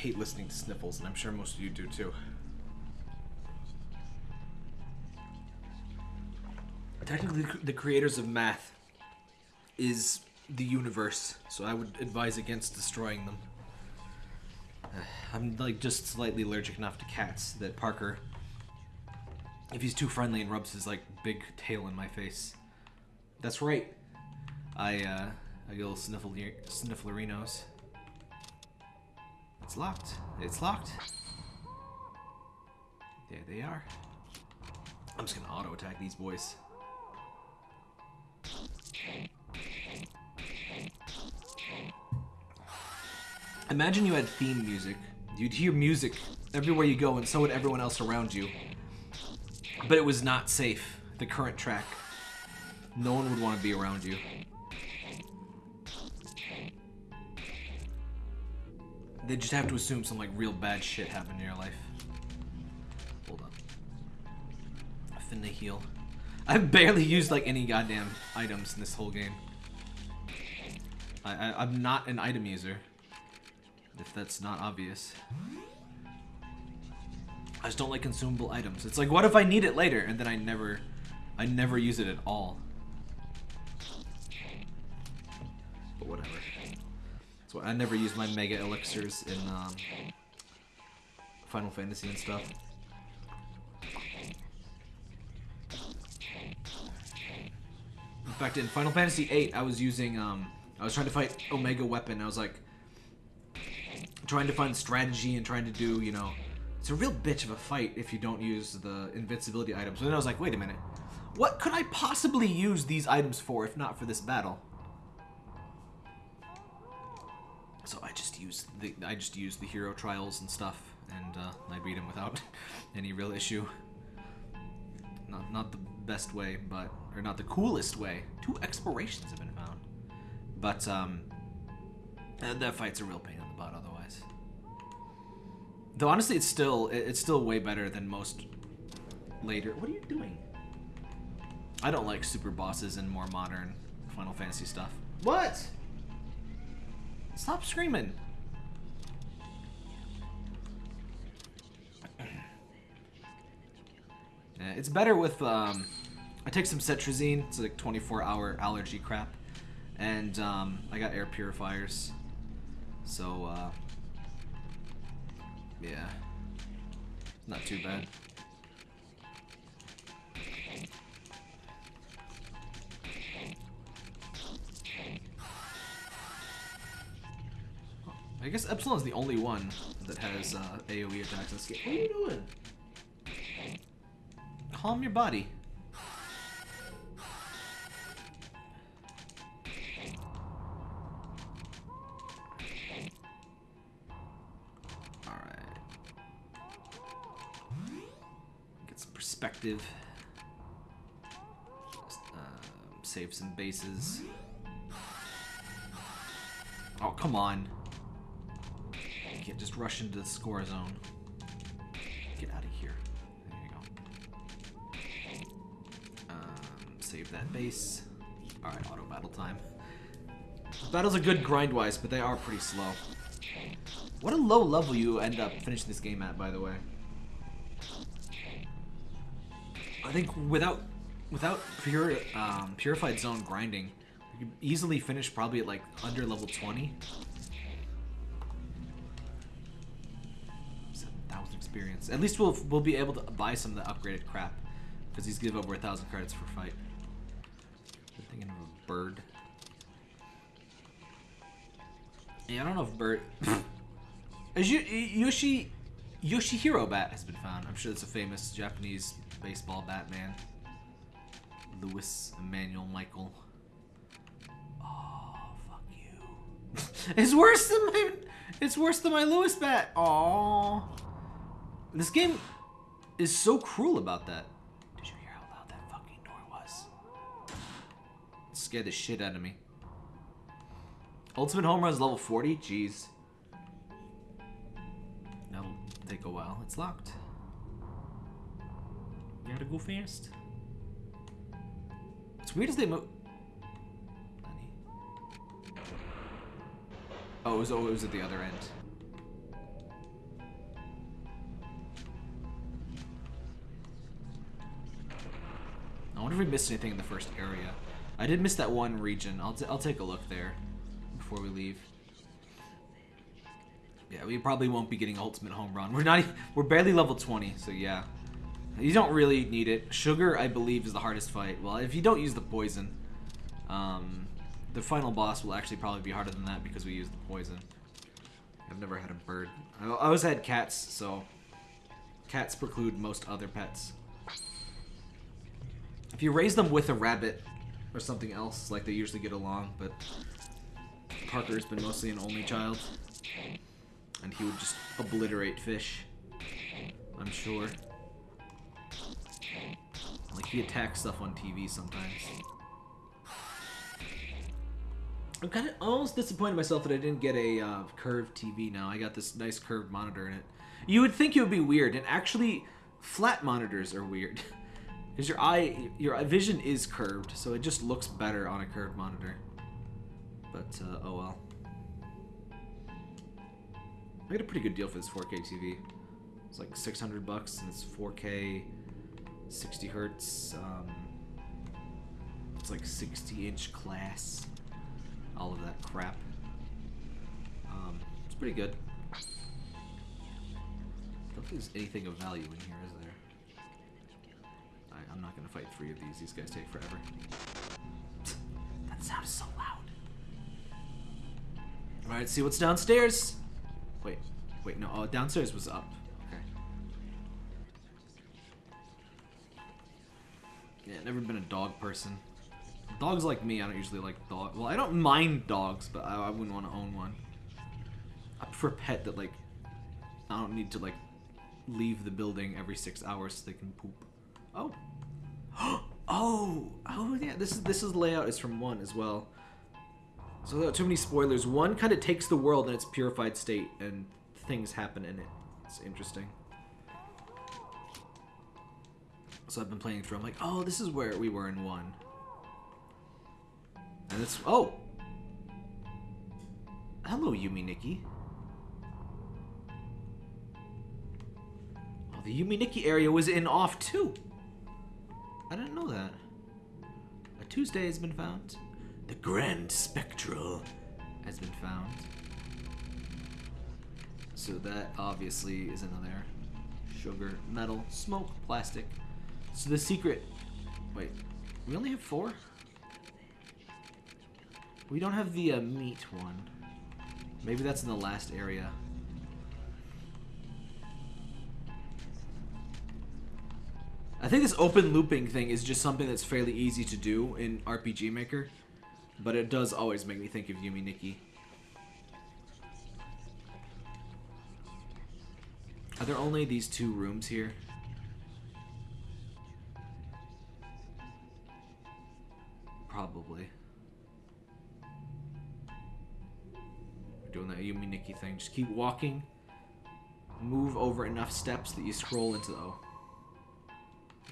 Hate listening to sniffles, and I'm sure most of you do too. Technically, the creators of math is the universe, so I would advise against destroying them. *sighs* I'm like just slightly allergic enough to cats that Parker, if he's too friendly and rubs his like big tail in my face, That's right. I, uh, I get a little sniffle snifflerinos. It's locked. It's locked. There they are. I'm just gonna auto attack these boys. Imagine you had theme music. You'd hear music everywhere you go, and so would everyone else around you. But it was not safe. The current track. No one would want to be around you. They just have to assume some like real bad shit happened in your life. Hold on. I finna heal. I've barely used like any goddamn items in this whole game. I, I I'm not an item user. If that's not obvious. I just don't like consumable items. It's like, what if I need it later and then I never, I never use it at all. But whatever. So I never use my mega elixirs in um, Final Fantasy and stuff. In fact, in Final Fantasy VIII, I was using, um, I was trying to fight Omega Weapon. I was like, trying to find strategy and trying to do, you know, it's a real bitch of a fight if you don't use the invincibility items. But then I was like, wait a minute. What could I possibly use these items for if not for this battle? So I just used the I just used the hero trials and stuff, and uh, I beat him without *laughs* any real issue. Not not the best way, but or not the coolest way. Two explorations have been found, but um, that fight's a real pain in the butt otherwise. Though honestly, it's still it's still way better than most later. What are you doing? I don't like super bosses and more modern Final Fantasy stuff. What? Stop screaming. Yeah, *clears throat* it's better with, um, I take some cetirizine, it's like 24 hour allergy crap, and um, I got air purifiers, so, uh, yeah, not too bad. I guess Epsilon is the only one that has uh, AoE attacks in this game. What are you doing? Calm your body. Alright. Get some perspective. Um, save some bases. Oh, come on. You can't just rush into the score zone. Get out of here. There you go. Um, save that base. Alright, auto battle time. Battles are good grind-wise, but they are pretty slow. What a low level you end up finishing this game at, by the way. I think without without pure um, purified zone grinding, you could easily finish probably at like under level 20. Experience. At least we'll we'll be able to buy some of the upgraded crap because he's give over a thousand credits for fight. I'm thinking of a bird. Yeah, I don't know if bird. *laughs* Is you Yoshi Yoshihiro bat has been found. I'm sure it's a famous Japanese baseball Batman. Louis Emmanuel Michael. Oh, fuck you. *laughs* it's worse than my it's worse than my Lewis bat. Oh. This game is so cruel about that. Did you hear how loud that fucking door was? It scared the shit out of me. Ultimate home run is level 40? Jeez. That'll take a while. It's locked. You gotta go fast. It's weird as they move. Oh, it was, oh, it was at the other end. I wonder if we missed anything in the first area. I did miss that one region. I'll, I'll take a look there before we leave. Yeah, we probably won't be getting ultimate home run. We're not. We're barely level 20, so yeah. You don't really need it. Sugar, I believe, is the hardest fight. Well, if you don't use the poison, Um, the final boss will actually probably be harder than that because we use the poison. I've never had a bird. I always had cats, so cats preclude most other pets. If you raise them with a rabbit or something else, like they usually get along, but Parker's been mostly an only child. And he would just obliterate fish. I'm sure. Like he attacks stuff on TV sometimes. I'm kind of almost disappointed myself that I didn't get a uh, curved TV now. I got this nice curved monitor in it. You would think it would be weird, and actually, flat monitors are weird. *laughs* Because your eye, your vision is curved, so it just looks better on a curved monitor. But, uh, oh well. I got a pretty good deal for this 4K TV. It's like 600 bucks, and it's 4K, 60 hertz. Um, it's like 60 inch class. All of that crap. Um, it's pretty good. I don't think there's anything of value in here, is there? I'm not gonna fight three of these. These guys take forever. *laughs* that sound is so loud. All right, see what's downstairs. Wait, wait, no. Oh, downstairs was up. Okay. Yeah, never been a dog person. Dogs like me, I don't usually like dog. Well, I don't mind dogs, but I, I wouldn't want to own one. I prefer a pet that like I don't need to like leave the building every six hours so they can poop. Oh. *gasps* oh, oh yeah. This is this is layout is from one as well. So without too many spoilers, one kind of takes the world in its purified state and things happen in it. It's interesting. So I've been playing through. I'm like, oh, this is where we were in one. And it's oh. Hello, Yume Nikki. Oh, the Yume Nikki area was in off too. I didn't know that. A Tuesday has been found. The Grand Spectral has been found. So that obviously is in there. Sugar, metal, smoke, plastic. So the secret. Wait, we only have four? We don't have the uh, meat one. Maybe that's in the last area. I think this open looping thing is just something that's fairly easy to do in RPG Maker, but it does always make me think of Yume Nikki. Are there only these two rooms here? Probably. We're doing that Yume Nikki thing. Just keep walking. Move over enough steps that you scroll into the... Oh.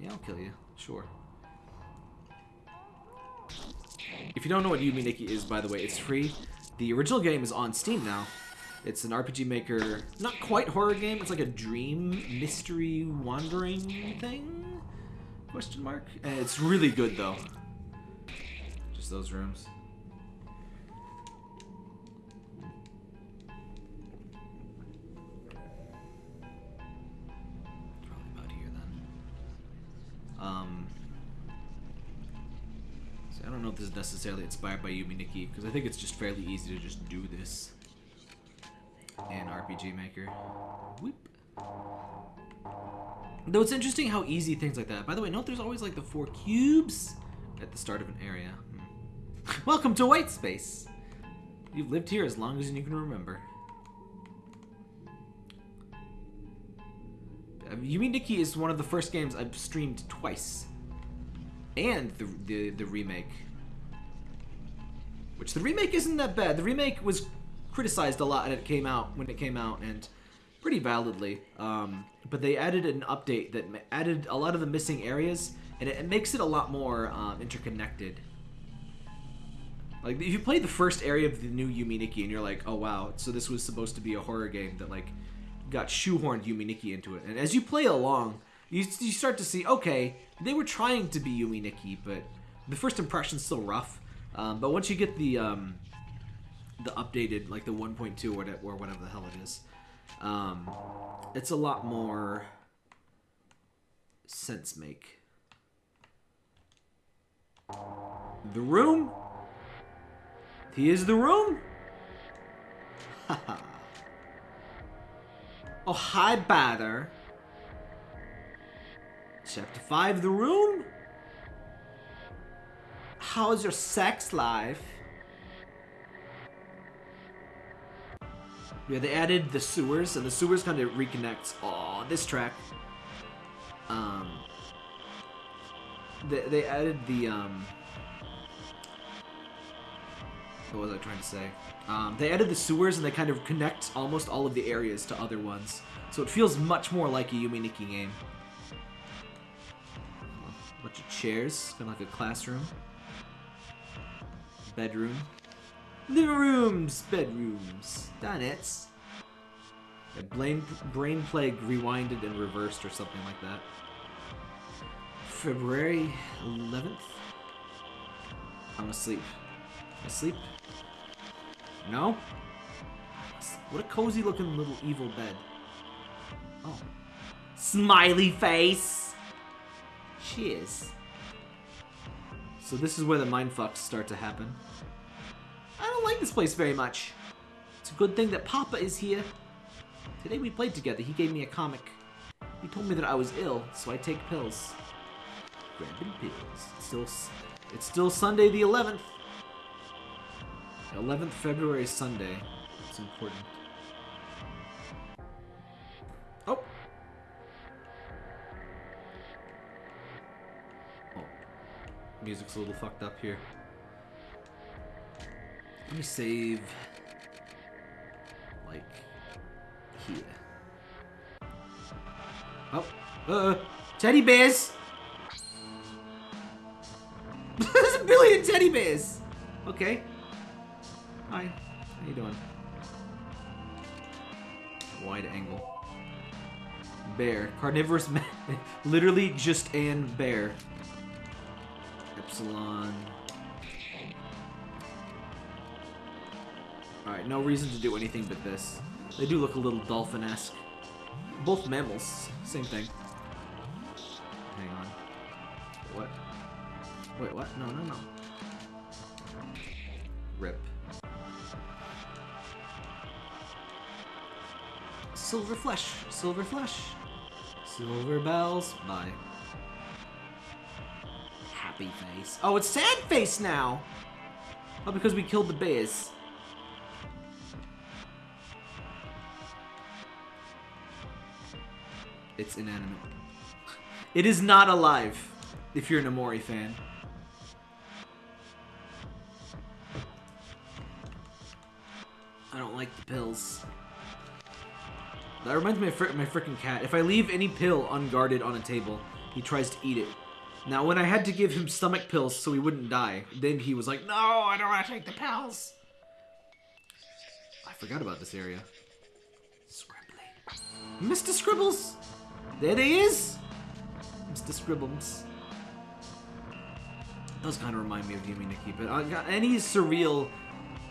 Yeah, I'll kill you. Sure. If you don't know what Yume Nikki is, by the way, it's free. The original game is on Steam now. It's an RPG Maker, not quite horror game. It's like a dream mystery wandering thing? Question mark. And it's really good though. Just those rooms. Um. So I don't know if this is necessarily inspired by Yume Nikki because I think it's just fairly easy to just do this in RPG Maker. Though it's interesting how easy things like that. By the way, note there's always like the four cubes at the start of an area. Hmm. *laughs* Welcome to White Space. You've lived here as long as you can remember. Yume Nikki is one of the first games I've streamed twice, and the the, the remake. Which the remake isn't that bad. The remake was criticized a lot when it came out when it came out, and pretty validly. Um, but they added an update that added a lot of the missing areas, and it, it makes it a lot more um, interconnected. Like if you play the first area of the new Yume Nikki and you're like, oh wow, so this was supposed to be a horror game that like got shoehorned Yume Nikki into it. And as you play along, you, you start to see, okay, they were trying to be Yume Nikki, but the first impression's still rough. Um, but once you get the um, the updated, like the 1.2 or whatever, or whatever the hell it is, um, it's a lot more sense make. The room He is the room. *laughs* Haha. Oh, hi, Batter. Chapter 5, The Room? How's your sex life? Yeah, they added the sewers, and the sewers kind of reconnects. Oh, this track. Um, they, they added the um. What was I trying to say? Um, they added the sewers, and they kind of connect almost all of the areas to other ones, so it feels much more like a Yume Nikki game. A bunch of chairs, kind of like a classroom. Bedroom. Living rooms, bedrooms, dinettes. Yeah, brain, brain plague rewinded and reversed or something like that. February 11th? I'm asleep. Asleep? No? What a cozy looking little evil bed. Oh. Smiley face! Cheers. So this is where the mindfucks start to happen. I don't like this place very much. It's a good thing that Papa is here. Today we played together. He gave me a comic. He told me that I was ill, so I take pills. Grabbing pills. It's still, it's still Sunday the 11th. 11th February Sunday. It's important. Oh. Oh. Music's a little fucked up here. Let me save. Like. Here. Oh. Uh. Teddy bears! *laughs* There's a billion teddy bears! Okay. Hi. How you doing? Wide angle. Bear. Carnivorous *laughs* Literally just an bear. Epsilon. Alright, no reason to do anything but this. They do look a little dolphin-esque. Both mammals. Same thing. Hang on. What? Wait, what? No, no, no. Rip. Silver flesh. Silver flesh. Silver bells. Bye. Happy face. Oh, it's sad face now! Oh, because we killed the bears. It's inanimate. It is not alive, if you're an Omori fan. I don't like the pills. That reminds me of my freaking cat. If I leave any pill unguarded on a table, he tries to eat it. Now, when I had to give him stomach pills so he wouldn't die, then he was like, "No, I don't want to take the pills." I forgot about this area. Scribbly, Mr. Scribbles, there he is, Mr. Scribbles. Does kind of remind me of Yume Nikki, but uh, any surreal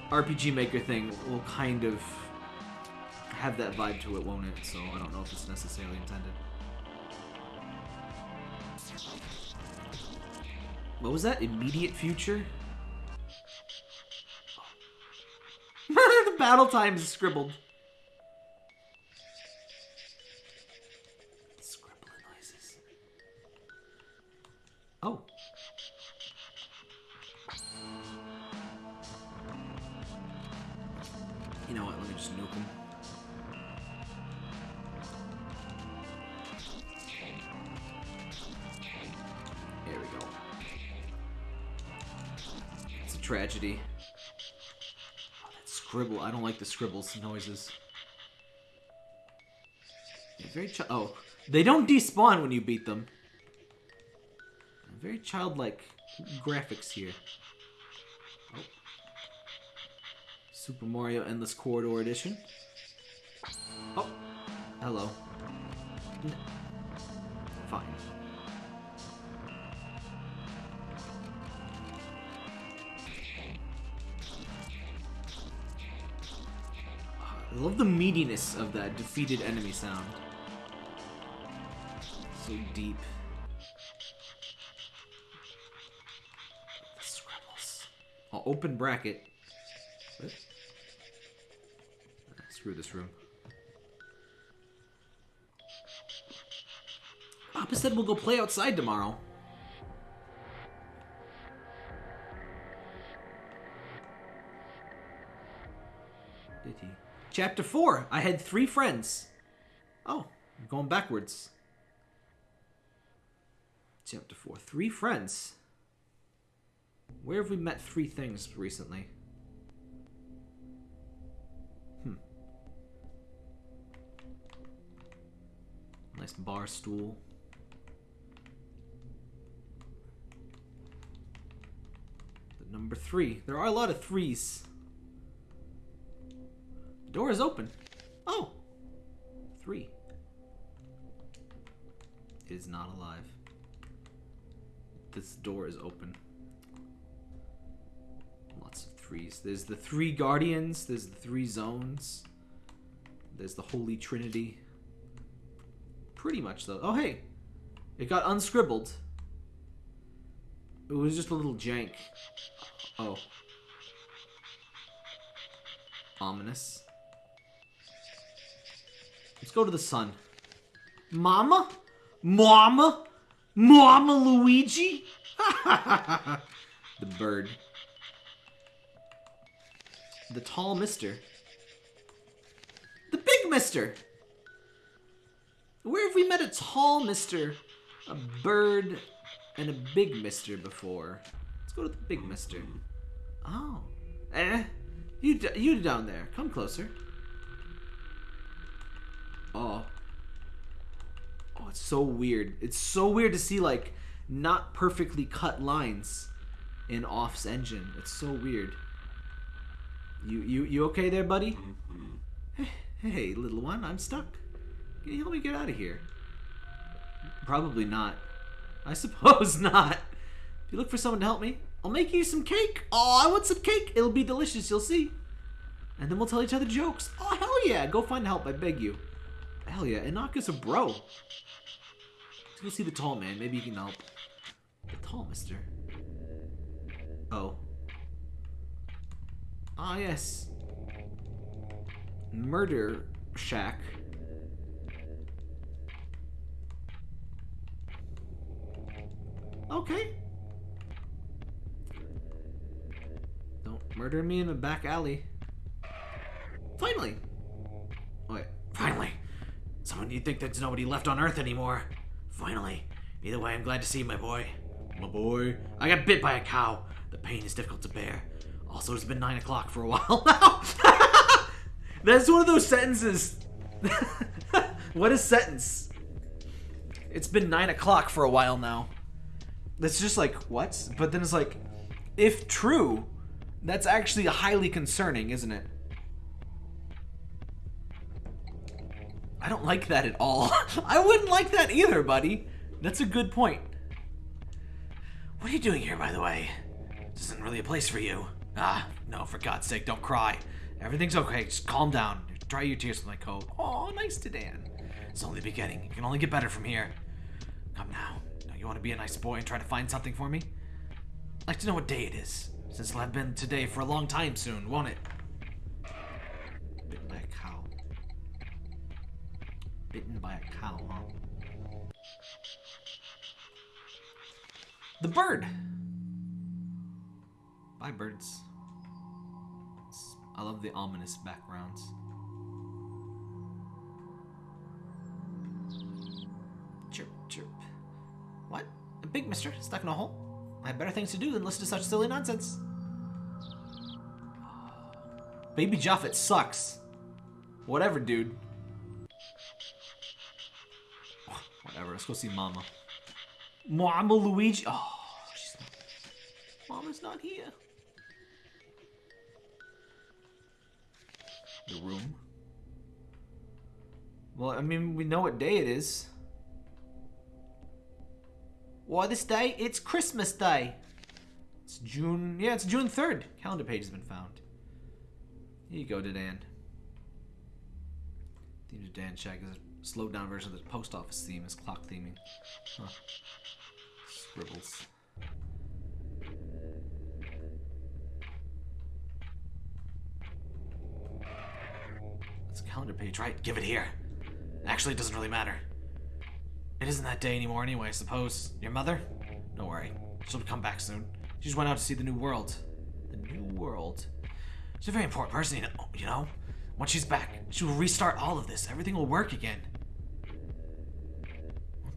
RPG Maker thing will kind of have that vibe to it, won't it? So I don't know if it's necessarily intended. What was that? Immediate future? the *laughs* battle time is scribbled. Scribbling noises. Oh. You know what? Let me just nuke him. Tragedy. Oh, that scribble. I don't like the scribbles noises. Yeah, very Oh, they don't despawn when you beat them. Very childlike graphics here. Oh. Super Mario Endless Corridor Edition. Oh, hello. I love the meatiness of that defeated enemy sound. So deep. Oh, open bracket. What? Ah, Screw this room. Papa said we'll go play outside tomorrow. Chapter 4. I had three friends. Oh, I'm going backwards. Chapter 4. Three friends. Where have we met three things recently? Hmm. Nice bar stool. The number three. There are a lot of threes. Door is open. Oh! Three. Is not alive. This door is open. Lots of threes. There's the three guardians. There's the three zones. There's the Holy Trinity. Pretty much, though. Oh, hey! It got unscribbled. It was just a little jank. Oh. Ominous. Let's go to the sun. Mama? Mama? Mama Luigi? *laughs* the bird. The tall mister. The big mister! Where have we met a tall mister, a bird, and a big mister before? Let's go to the big mister. Oh. Eh? You, you down there. Come closer. Oh. Oh, it's so weird. It's so weird to see, like, not perfectly cut lines in Off's engine. It's so weird. You, you, you okay there, buddy? Mm-hmm. Hey, little one, I'm stuck. Can you help me get out of here? Probably not. I suppose *laughs* not. If you look for someone to help me, I'll make you some cake. Oh, I want some cake. It'll be delicious, you'll see. And then we'll tell each other jokes. Oh, hell yeah. Go find help, I beg you. Hell yeah. Enoch's a bro. Let's go see the tall man. Maybe he can help. The tall mister. Oh. Ah, yes. Murder Shack. Okay. Don't murder me in a back alley. Finally. Wait, finally. Someone you'd think there's nobody left on Earth anymore. Finally. Either way, I'm glad to see you, my boy. My boy. I got bit by a cow. The pain is difficult to bear. Also, it's been 9 o'clock for a while now. *laughs* That's one of those sentences. *laughs* what a sentence. It's been 9 o'clock for a while now. That's just like, what? But then it's like, if true, that's actually highly concerning, isn't it? I don't like that at all. *laughs* I wouldn't like that either, buddy. That's a good point. What are you doing here, by the way? This isn't really a place for you. Ah, no, for God's sake, don't cry. Everything's okay, just calm down. Dry your tears with my coat. Oh, nice to Dan. It's only the beginning. It can only get better from here. Come now. Now you want to be a nice boy and try to find something for me? I'd like to know what day it is. Since it'll have been today for a long time soon, won't it? Bitten by a cow. Bitten by a cow? The bird! Bye, birds. It's- I love the ominous backgrounds. Chirp, chirp. What? A big mister stuck in a hole? I have better things to do than listen to such silly nonsense. Baby Japhet sucks. Whatever, dude. Whatever, let's go see Mama. Mama Luigi. Oh, she's not. Mama's not here. The room. Well, I mean, we know what day it is. Why this day? It's Christmas Day. It's June. Yeah, it's June 3rd. Calendar page has been found. Here you go, to Dan Shack is a slowed down version of the post office theme is clock theming. Huh. Scribbles. It's a calendar page, right? Give it here. Actually, it doesn't really matter. It isn't that day anymore anyway, I suppose. Your mother? Don't worry. She'll come back soon. She just went out to see the new world. The new world? She's a very important person, you know. You know? Once she's back, she will restart all of this. Everything will work again.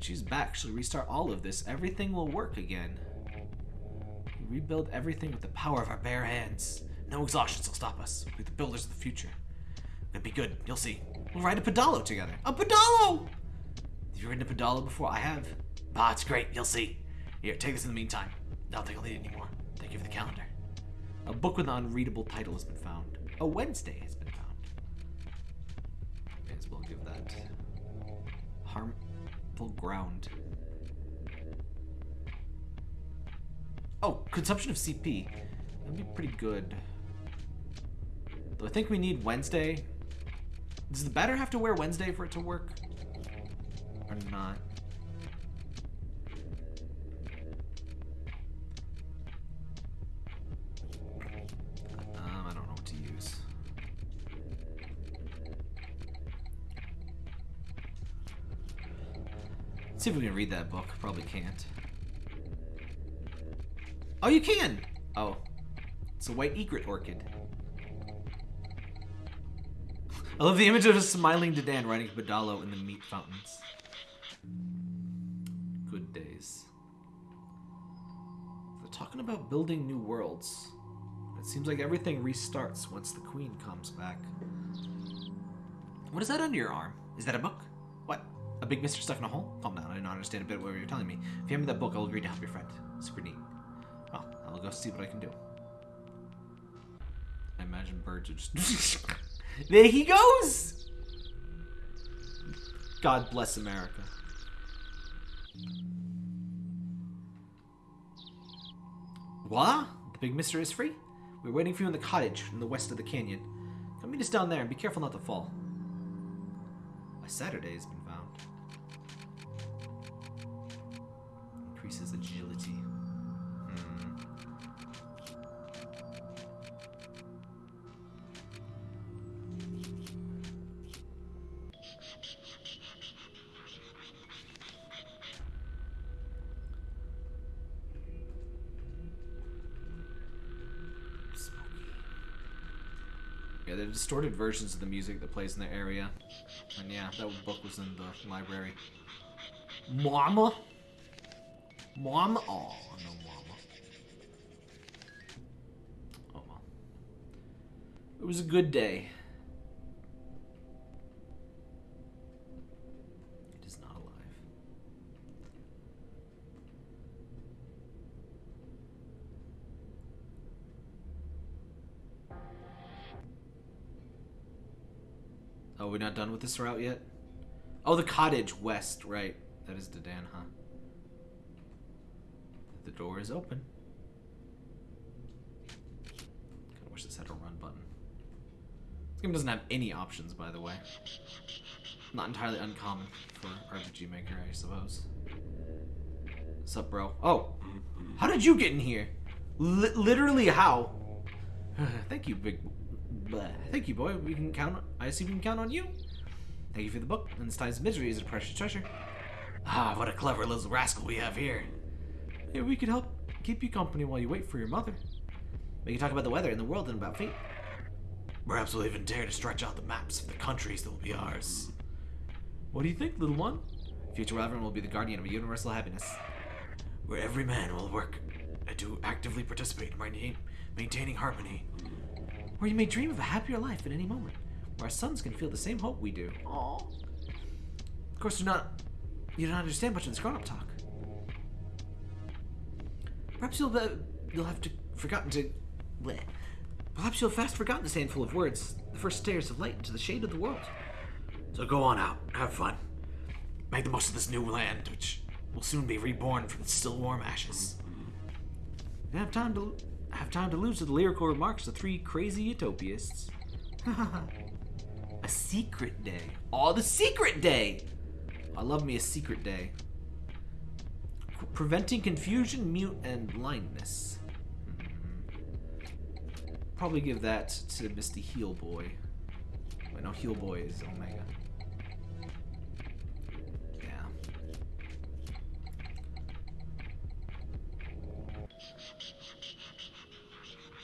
She's back, she'll restart all of this. Everything will work again. We rebuild everything with the power of our bare hands. No exhaustions will stop us. We're the builders of the future. It'll be good. You'll see. We'll ride a pedalo together. A pedalo! Have you ridden a pedalo before? I have. Ah, it's great. You'll see. Here, take this in the meantime. I don't think I'll need it anymore. Thank you for the calendar. A book with an unreadable title has been found. A Wednesday has been found. May as well give that ground. Oh, consumption of CP. That'd be pretty good. Though I think we need Wednesday. Does the batter have to wear Wednesday for it to work? Or not? Let's see if we can read that book. Probably can't. Oh, you can! Oh. It's a white egret orchid. I love the image of a smiling Dedan riding a pedalo in the meat fountains. Good days. They're talking about building new worlds. It seems like everything restarts once the queen comes back. What is that under your arm? Is that a book? Big mister stuck in a hole? Calm down, I don't understand a bit of what you're telling me. If you hand me that book, I'll agree to help your friend. Super neat. Well, I'll go see what I can do. I imagine birds are just... *laughs* there he goes! God bless America. What? The big mister is free? We're waiting for you in the cottage in the west of the canyon. Come meet us down there and be careful not to fall. A Saturday has been Increases agility. Hmm. Yeah, they're distorted versions of the music that plays in the area. And yeah, that book was in the library. Mama? Mama? Oh, no mama. Oh well. It was a good day. It is not alive. Oh, we're not done with this route yet? Oh, the cottage west, right. That is Dedan, huh? The door is open. Kinda wish this had a run button. This game doesn't have any options, by the way. Not entirely uncommon for RPG Maker, I suppose. What's up, bro? Oh! How did you get in here? Li literally how? *sighs* Thank you, big... Bleh. Thank you, boy. We can count... I see we can count on you. Thank you for the book. And this time's misery is a precious treasure. Ah, what a clever little rascal we have here. Maybe we could help keep you company while you wait for your mother. We can talk about the weather and the world and about fate. Perhaps we'll even dare to stretch out the maps of the countries that will be ours. What do you think, little one? Future Reverend will be the guardian of a universal happiness. Where every man will work and to actively participate in maintain- maintaining harmony. Where you may dream of a happier life at any moment. Where our sons can feel the same hope we do. Aww. Of course, you're not you don't understand much of this grown-up talk. Perhaps you'll uh, you'll have to forgotten to. Bleh. Perhaps you'll have fast forgotten this handful of words, the first stairs of light into the shade of the world. So go on out, have fun, make the most of this new land, which will soon be reborn from its still warm ashes. You have time to have time to lose to the lyrical remarks of three crazy utopists. *laughs* a secret day. Oh, the secret day! I love me a secret day. Preventing confusion, mute, and blindness. Hmm. Probably give that to Misty Heel Boy. Wait, no, Heal Boy is Omega. Yeah.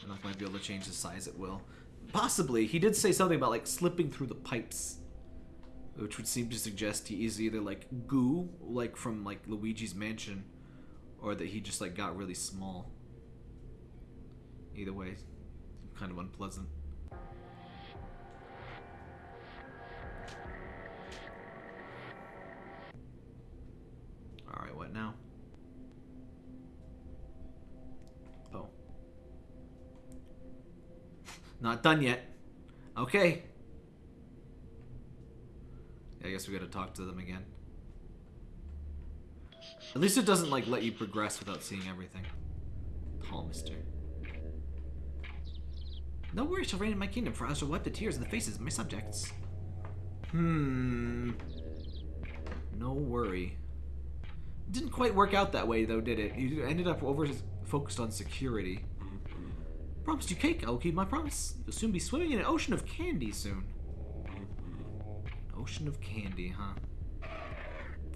Enoch might be able to change the size at will. Possibly. He did say something about like slipping through the pipes. Which would seem to suggest he is either like goo, like from like Luigi's mansion, or that he just like got really small. Either way, kind of unpleasant. Alright, what now? Oh. Not done yet. Okay. I guess we gotta talk to them again. At least it doesn't like let you progress without seeing everything. Tall mister. No worry shall reign in my kingdom, for I shall wipe the tears of the faces of my subjects. Hmm. No worry. Didn't quite work out that way, though, did it? You ended up over focused on security. Promised you cake. I will keep my promise. You'll soon be swimming in an ocean of candy soon. An ocean of candy, huh?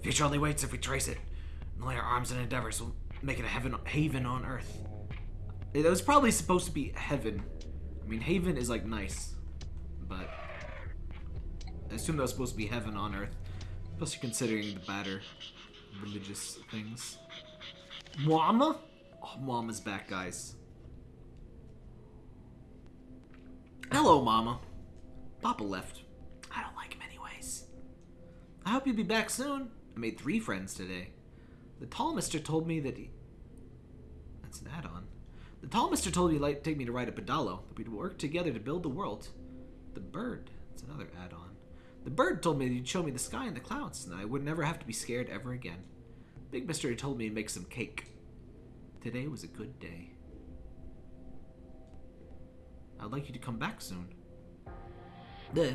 Future only waits if we trace it. And lay our arms and endeavors will make it a heaven haven on earth. It was probably supposed to be heaven. I mean, haven is like nice, but I assume that was supposed to be heaven on earth. Plus, you're considering the batter religious things. Mama? Oh, Mama's back, guys. Hello, Mama. Papa left. I don't like him anyways. I hope you'll be back soon. I made three friends today. The tall mister told me that he... That's an add-on. The tall mister told me he'd like to take me to ride a pedalo, that we'd work together to build the world. The bird. That's another add-on. The bird told me that he'd show me the sky and the clouds, and I would never have to be scared ever again. Big Mister told me to make some cake. Today was a good day. I'd like you to come back soon. Duh.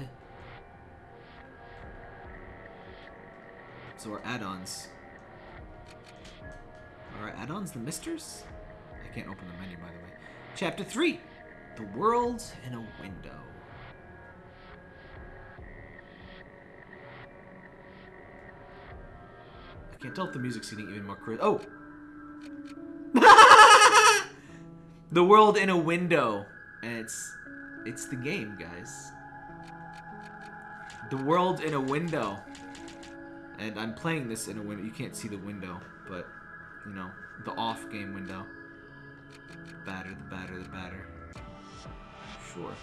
So our add-ons. Are our add-ons the misters? I can't open the menu, by the way. Chapter 3. The World in a Window. I can't tell if the music's getting even more crisp. Oh! *laughs* the World in a Window. And it's... It's the game, guys. The World in a Window. And I'm playing this in a window. You can't see the window, but, you know, the off game window. Batter, the batter, the batter. Sure.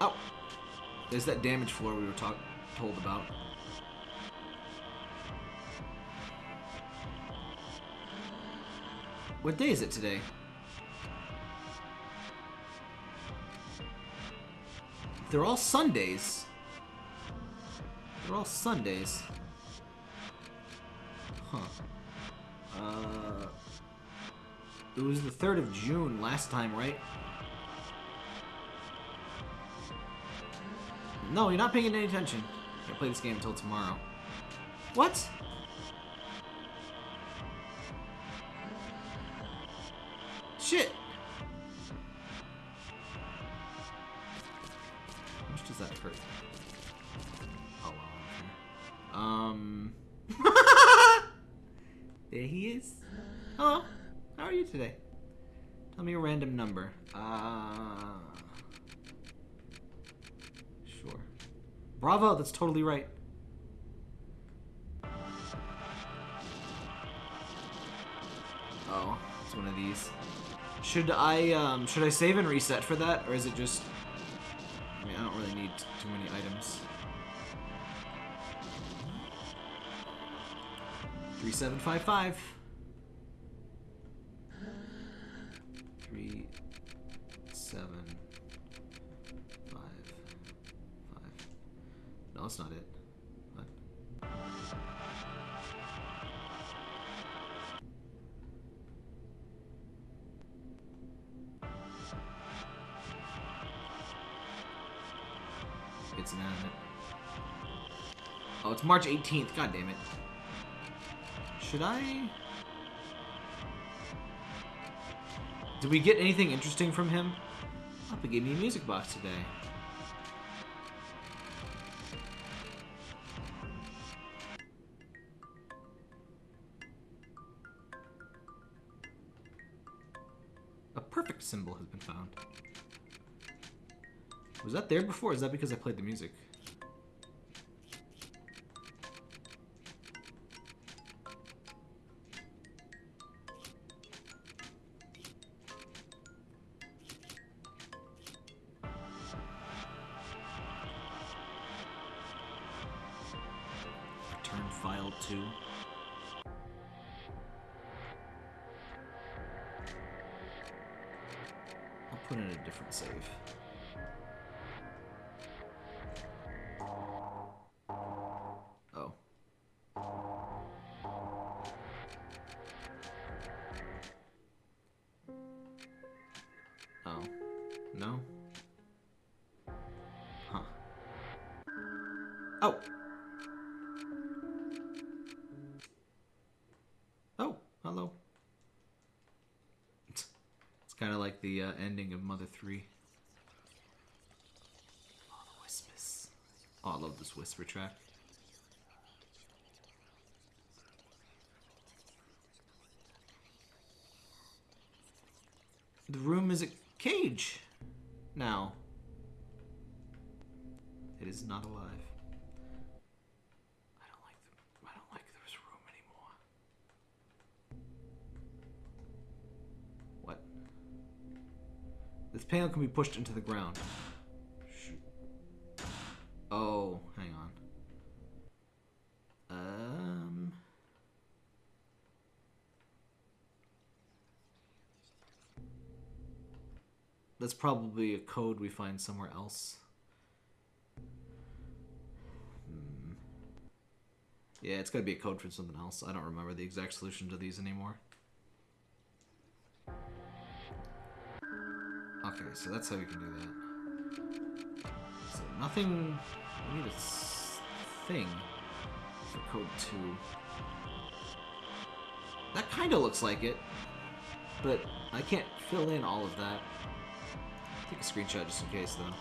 Oh! There's that damage floor we were talk told about. What day is it today? They're all Sundays. They're all Sundays. Huh. Uh, it was the 3rd of June last time, right? No, you're not paying any attention. Can't play this game until tomorrow. What? Shit! That well, Um... *laughs* there he is. Hello. How are you today? Tell me a random number. Uh... Sure. Bravo, that's totally right. Oh, it's one of these. Should I um should I save and reset for that or is it just I mean I don't really need too many items. Three seven five five. Three seven five five. No, that's not it. Oh, it's March 18th. God damn it. Should I? Did we get anything interesting from him? He gave me a music box today. A perfect symbol has been found. Was that there before? Is that because I played the music? Oh. No? Huh. Oh! Oh, hello. It's kind of like the uh, ending of Mother 3. Oh, the whispers. Oh, I love this whisper track. The room is a cage now. It is not alive. I don't like the I don't like this room anymore. What? This panel can be pushed into the ground. That's probably a code we find somewhere else. Hmm. Yeah, it's gotta be a code for something else. I don't remember the exact solution to these anymore. Okay, so that's how we can do that. So nothing. We need a thing for code two. That kind of looks like it, but I can't fill in all of that. Take a screenshot just in case, though.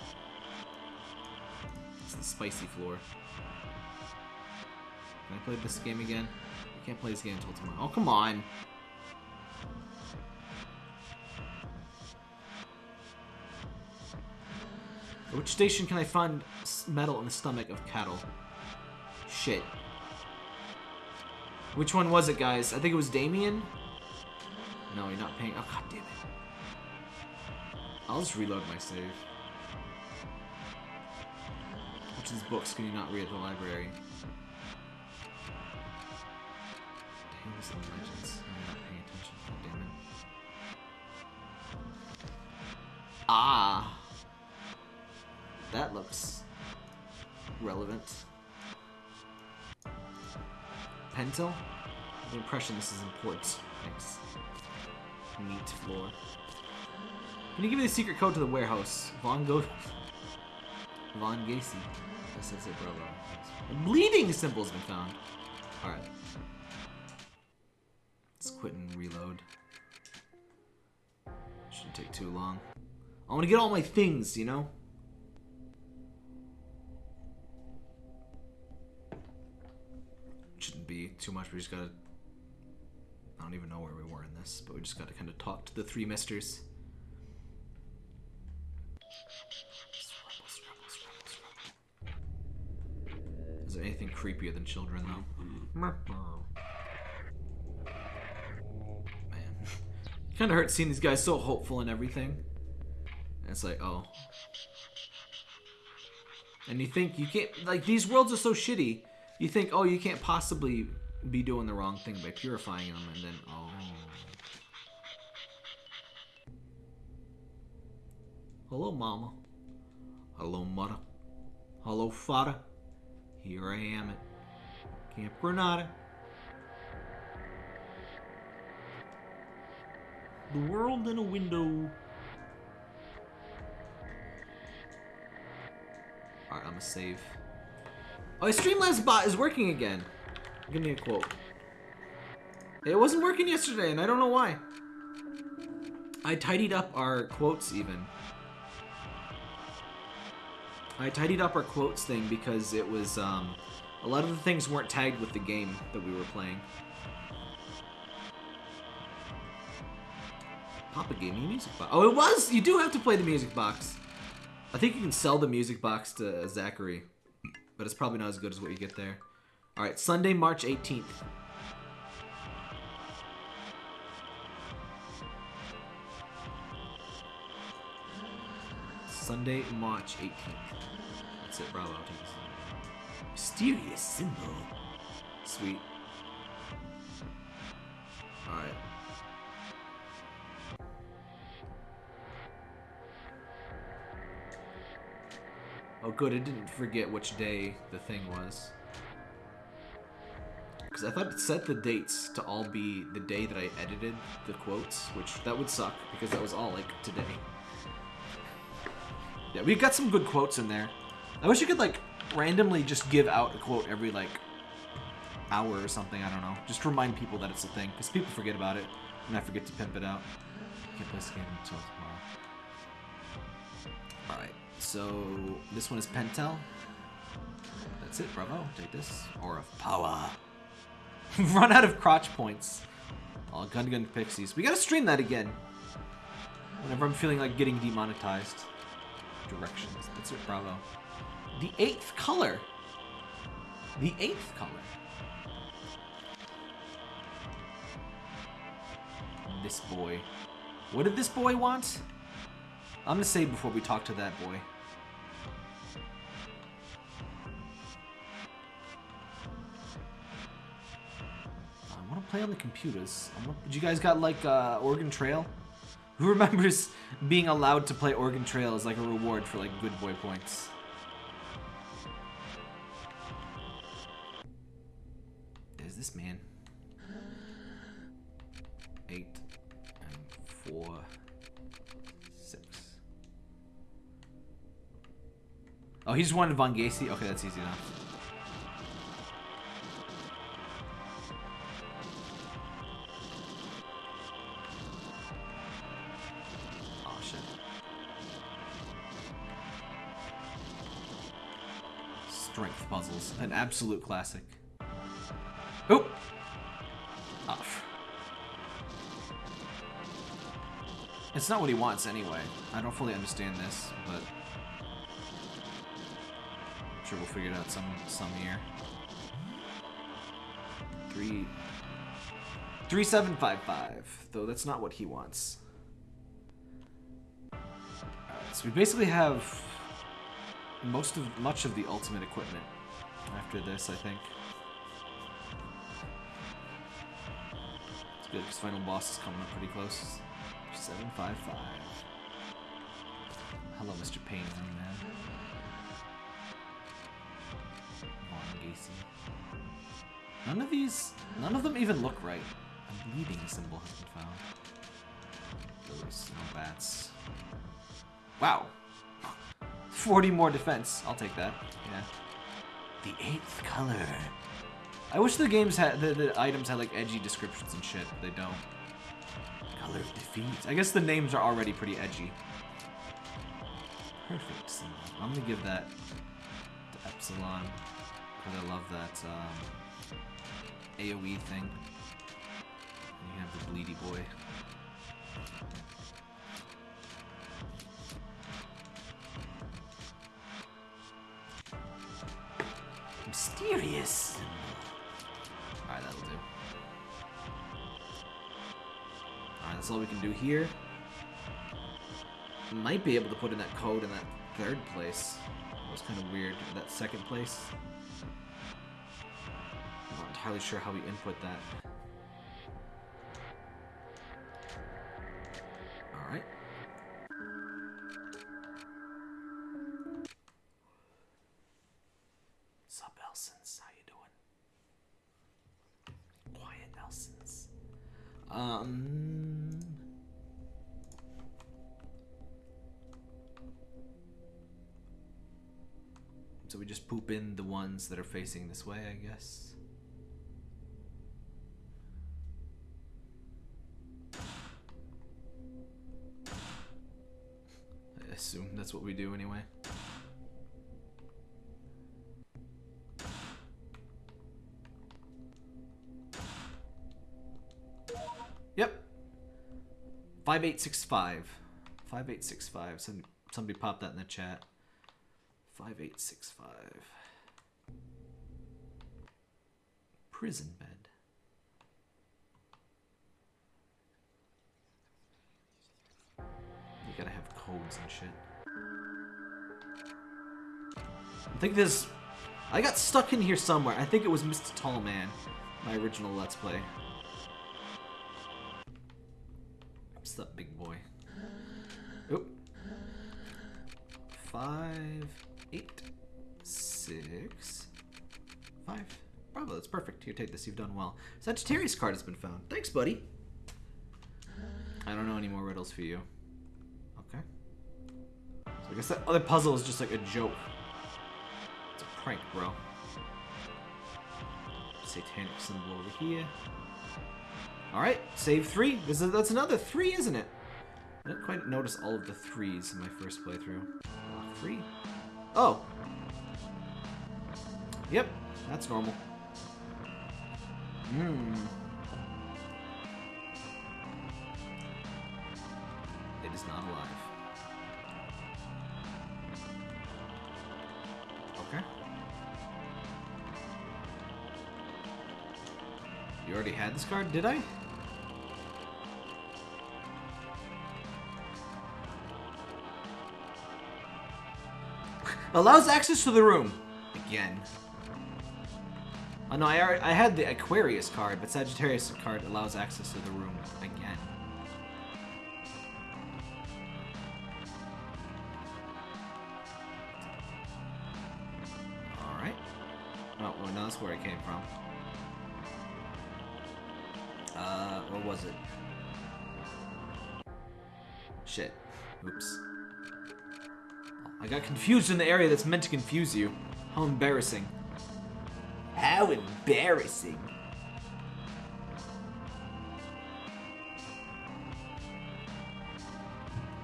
It's the spicy floor. Can I play this game again? I can't play this game until tomorrow. Oh, come on! At Which station can I find metal in the stomach of cattle? Shit. Which one was it, guys? I think it was Damien? No, you're not paying. Oh, god damn it. I'll just reload my save. Which of these books can you not read at the library? Legends. I'm not paying attention. Damn it. Ah! That looks relevant. Pentel? The impression this is important. Thanks. Neat floor. Can you give me the secret code to the warehouse? Von Go... *laughs* Von Gacy. That's it, bro. A bleeding symbol's been found. Alright. Let's quit and reload. Shouldn't take too long. I want to get all my things, you know? Shouldn't be too much. We just gotta. I don't even know where we were in this, but we just gotta kind of talk to the three misters. Is there anything creepier than children, though? Mm-hmm. Oh. Man. *laughs* kind of hurts seeing these guys so hopeful and everything. And it's like, oh. And you think you can't, like, these worlds are so shitty. You think, oh, you can't possibly be doing the wrong thing by purifying them, and then, oh. Hello, Mama. Hello, Mother. Hello, Father. Here I am at Camp Granada. The world in a window. Alright, I'm gonna save. Oh, Streamlabs bot is working again. Give me a quote. It wasn't working yesterday, and I don't know why. I tidied up our quotes even. I tidied up our quotes thing because it was um, a lot of the things weren't tagged with the game that we were playing. Papa gave me a music box. Oh, it was. You do have to play the music box. I think you can sell the music box to Zacharie, but it's probably not as good as what you get there. All right, Sunday, March 18th. Sunday, March 18th. That's it, bravo. I'll take this. Mysterious symbol. Sweet. Alright. Oh good, I didn't forget which day the thing was. Because I thought it set the dates to all be the day that I edited the quotes, which that would suck because that was all like today. Yeah, we've got some good quotes in there. I wish you could like randomly just give out a quote every like hour or something. I don't know. Just remind people that it's a thing because people forget about it and I forget to pimp it out. Can't play this game until tomorrow. All right. So this one is Pentel. That's it. Bravo. Take this. Aura of power. *laughs* Run out of crotch points. Oh, Gun Gun Pixies. We gotta stream that again. Whenever I'm feeling like getting demonetized. Directions. That's it. Bravo. The eighth color. The eighth color. This boy. What did this boy want? I'm gonna say before we talk to that boy. I want to play on the computers. You guys got like uh, Oregon Trail? Who remembers being allowed to play Oregon Trail as like a reward for like good boy points? This man. Eight and four, six. Oh, he just wanted Von Gacy? Okay, that's easy enough. Oh. Strength puzzles. An absolute classic. Oh! Off. It's not what he wants anyway. I don't fully understand this, but I'm sure we'll figure it out some some year. Three three seven five five. Though that's not what he wants. Alright, so we basically have most of much of the ultimate equipment after this, I think. Good because final boss is coming up pretty close. 755. Hello, Mr. Young man. Von Gacy. None of these, none of them even look right. A bleeding symbol has been found. Those no bats. Wow. 40 more defense. I'll take that. Yeah. The eighth color. I wish the games had the, the items had like edgy descriptions and shit. They don't. Color of defeat. I guess the names are already pretty edgy. Perfect symbol. I'm gonna give that to Epsilon because I love that um, AOE thing. And you have the bleedy boy. Mysterious. Alright, that'll do. Alright, that's all we can do here. Might be able to put in that code in that third place. That was kind of weird. That second place. I'm not entirely sure how we input that. Ones that are facing this way, I guess. I assume that's what we do anyway. Yep. 5865. 5865. Somebody pop that in the chat. 5865. Prison bed. You gotta have codes and shit. I think this... I got stuck in here somewhere. I think it was Mr. Tallman, my original Let's Play. What's up, big boy? Oop. Five, eight, six, five. Bravo, that's perfect. Here, take this. You've done well. Sagittarius card has been found. Thanks, buddy. I don't know any more riddles for you. Okay. So I guess that other puzzle is just like a joke. It's a prank, bro. Satanic symbol over here. Alright, save three. This is, that's another three, isn't it? I didn't quite notice all of the threes in my first playthrough. Three. Oh. Yep, that's normal. Hmm. It is not alive. Okay. You already had this card, did I? *laughs* Allows access to the room. Again. Oh no, I, I had the Aquarius card, but Sagittarius card allows access to the room again. Alright. Oh, well, no, that's where it came from. Uh, what was it? Shit. Oops. I got confused in the area that's meant to confuse you. How embarrassing. How embarrassing.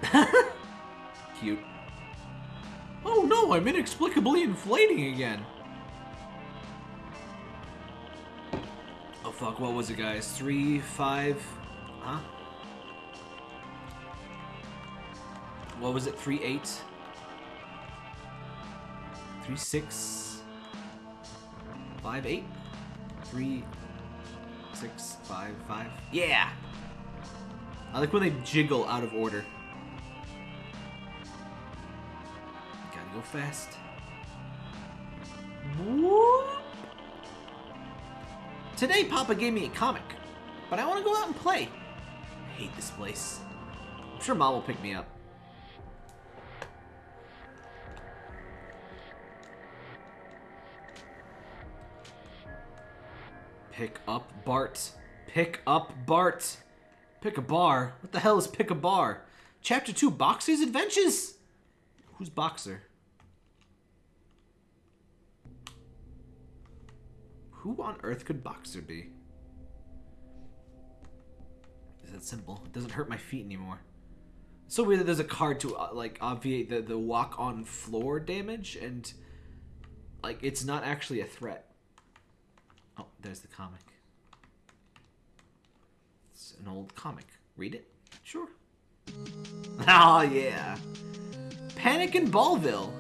*laughs* Cute. Oh no, I'm inexplicably inflating again. Oh fuck, what was it guys? Three, five, huh? What was it, three, eight? Three, six, five, eight? Three, six, five, five? Yeah! I like when they jiggle out of order. Gotta go fast. Whoop. Today, Papa gave me a comic, but I want to go out and play. I hate this place. I'm sure Mom will pick me up. Pick up Bart. Pick up Bart. Pick a bar. What the hell is pick a bar? Chapter 2 Boxer's Adventures? Who's Boxer? Who on earth could Boxer be? Is that simple? It doesn't hurt my feet anymore. So weird that there's a card to uh, like obviate the, the walk on floor damage and like it's not actually a threat. Oh, there's the comic. It's an old comic. Read it? Sure. *laughs* oh, yeah. Panic in Ballville.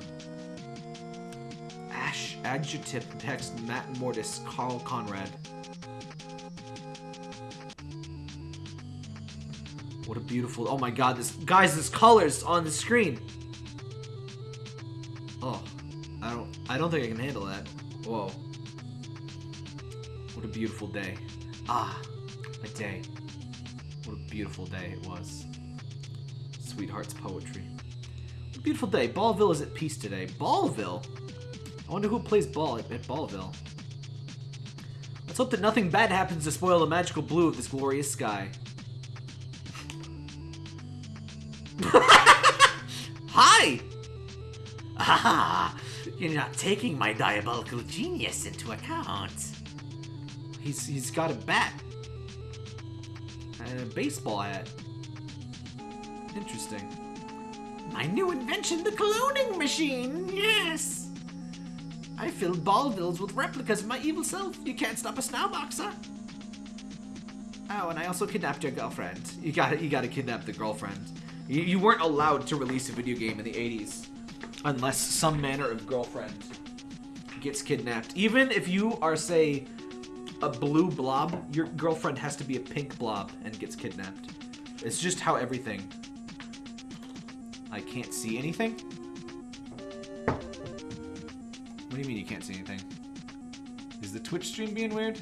Ash Adjective text Matt Mortis, Carl Conrad. What a beautiful. Oh my god, this. Guys, this colors on the screen. Oh. I don't. I don't think I can handle that. Whoa. Beautiful day. Ah, a day. What a beautiful day it was. Sweetheart's poetry. What a beautiful day. Ballville is at peace today. Ballville? I wonder who plays ball at, at Ballville. Let's hope that nothing bad happens to spoil the magical blue of this glorious sky. *laughs* Hi! Ah, you're not taking my diabolical genius into account. He's he's got a bat and a baseball hat. Interesting. My new invention, the cloning machine. Yes. I filled Ballvilles with replicas of my evil self. You can't stop us now, Boxer. Oh, and I also kidnapped your girlfriend. You got to You got to kidnap the girlfriend. You, you weren't allowed to release a video game in the 80s unless some manner of girlfriend gets kidnapped. Even if you are, say, a blue blob, your girlfriend has to be a pink blob and gets kidnapped. It's just how everything. I can't see anything? What do you mean you can't see anything? Is the Twitch stream being weird?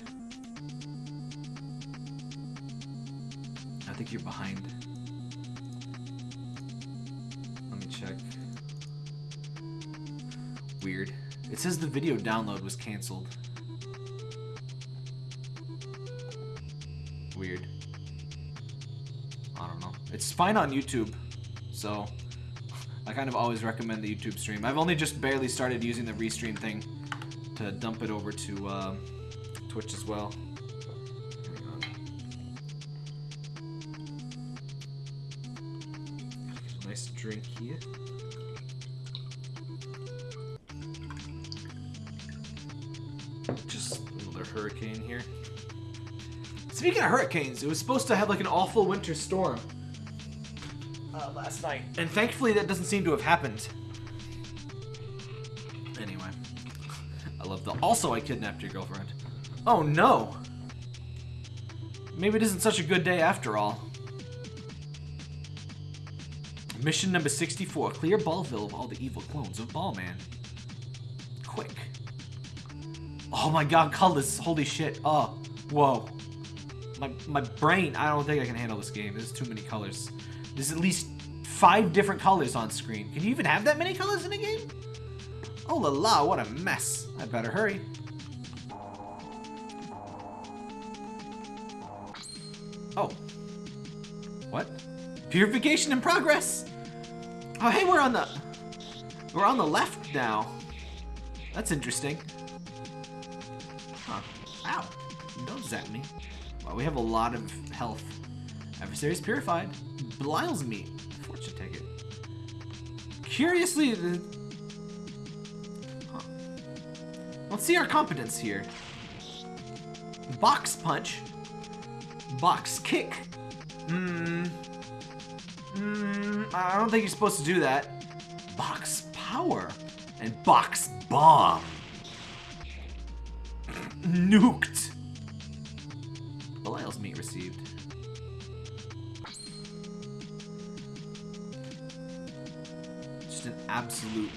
I think you're behind. Let me check. Weird. It says the video download was canceled. Fine on YouTube, so I kind of always recommend the YouTube stream. I've only just barely started using the restream thing to dump it over to uh, Twitch as well. Nice drink here. Just another hurricane here. Speaking of hurricanes, it was supposed to have like an awful winter storm last night, and thankfully that doesn't seem to have happened. Anyway, I love the. Also, I kidnapped your girlfriend. Oh no! Maybe it isn't such a good day after all. Mission number 64 Clear Ballville of all the evil clones of Ballman. Quick. Oh my god, colors. Holy shit. Oh, whoa. My, my brain, I don't think I can handle this game. There's too many colors. There's at least five different colors on screen. Can you even have that many colors in a game? Oh la la, what a mess. I better hurry. Oh. What? Purification in progress! Oh hey, we're on the... We're on the left now. That's interesting. Huh. Ow. Don't zap me. Wow, we have a lot of health. Adversaries purified. Belial's meat. Curiously, the... Huh. Let's see our competence here. Box punch. Box kick. Hmm. Hmm. I don't think you're supposed to do that. Box power. And box bomb. *clears throat* Nuked. Belial's meat received. Absolute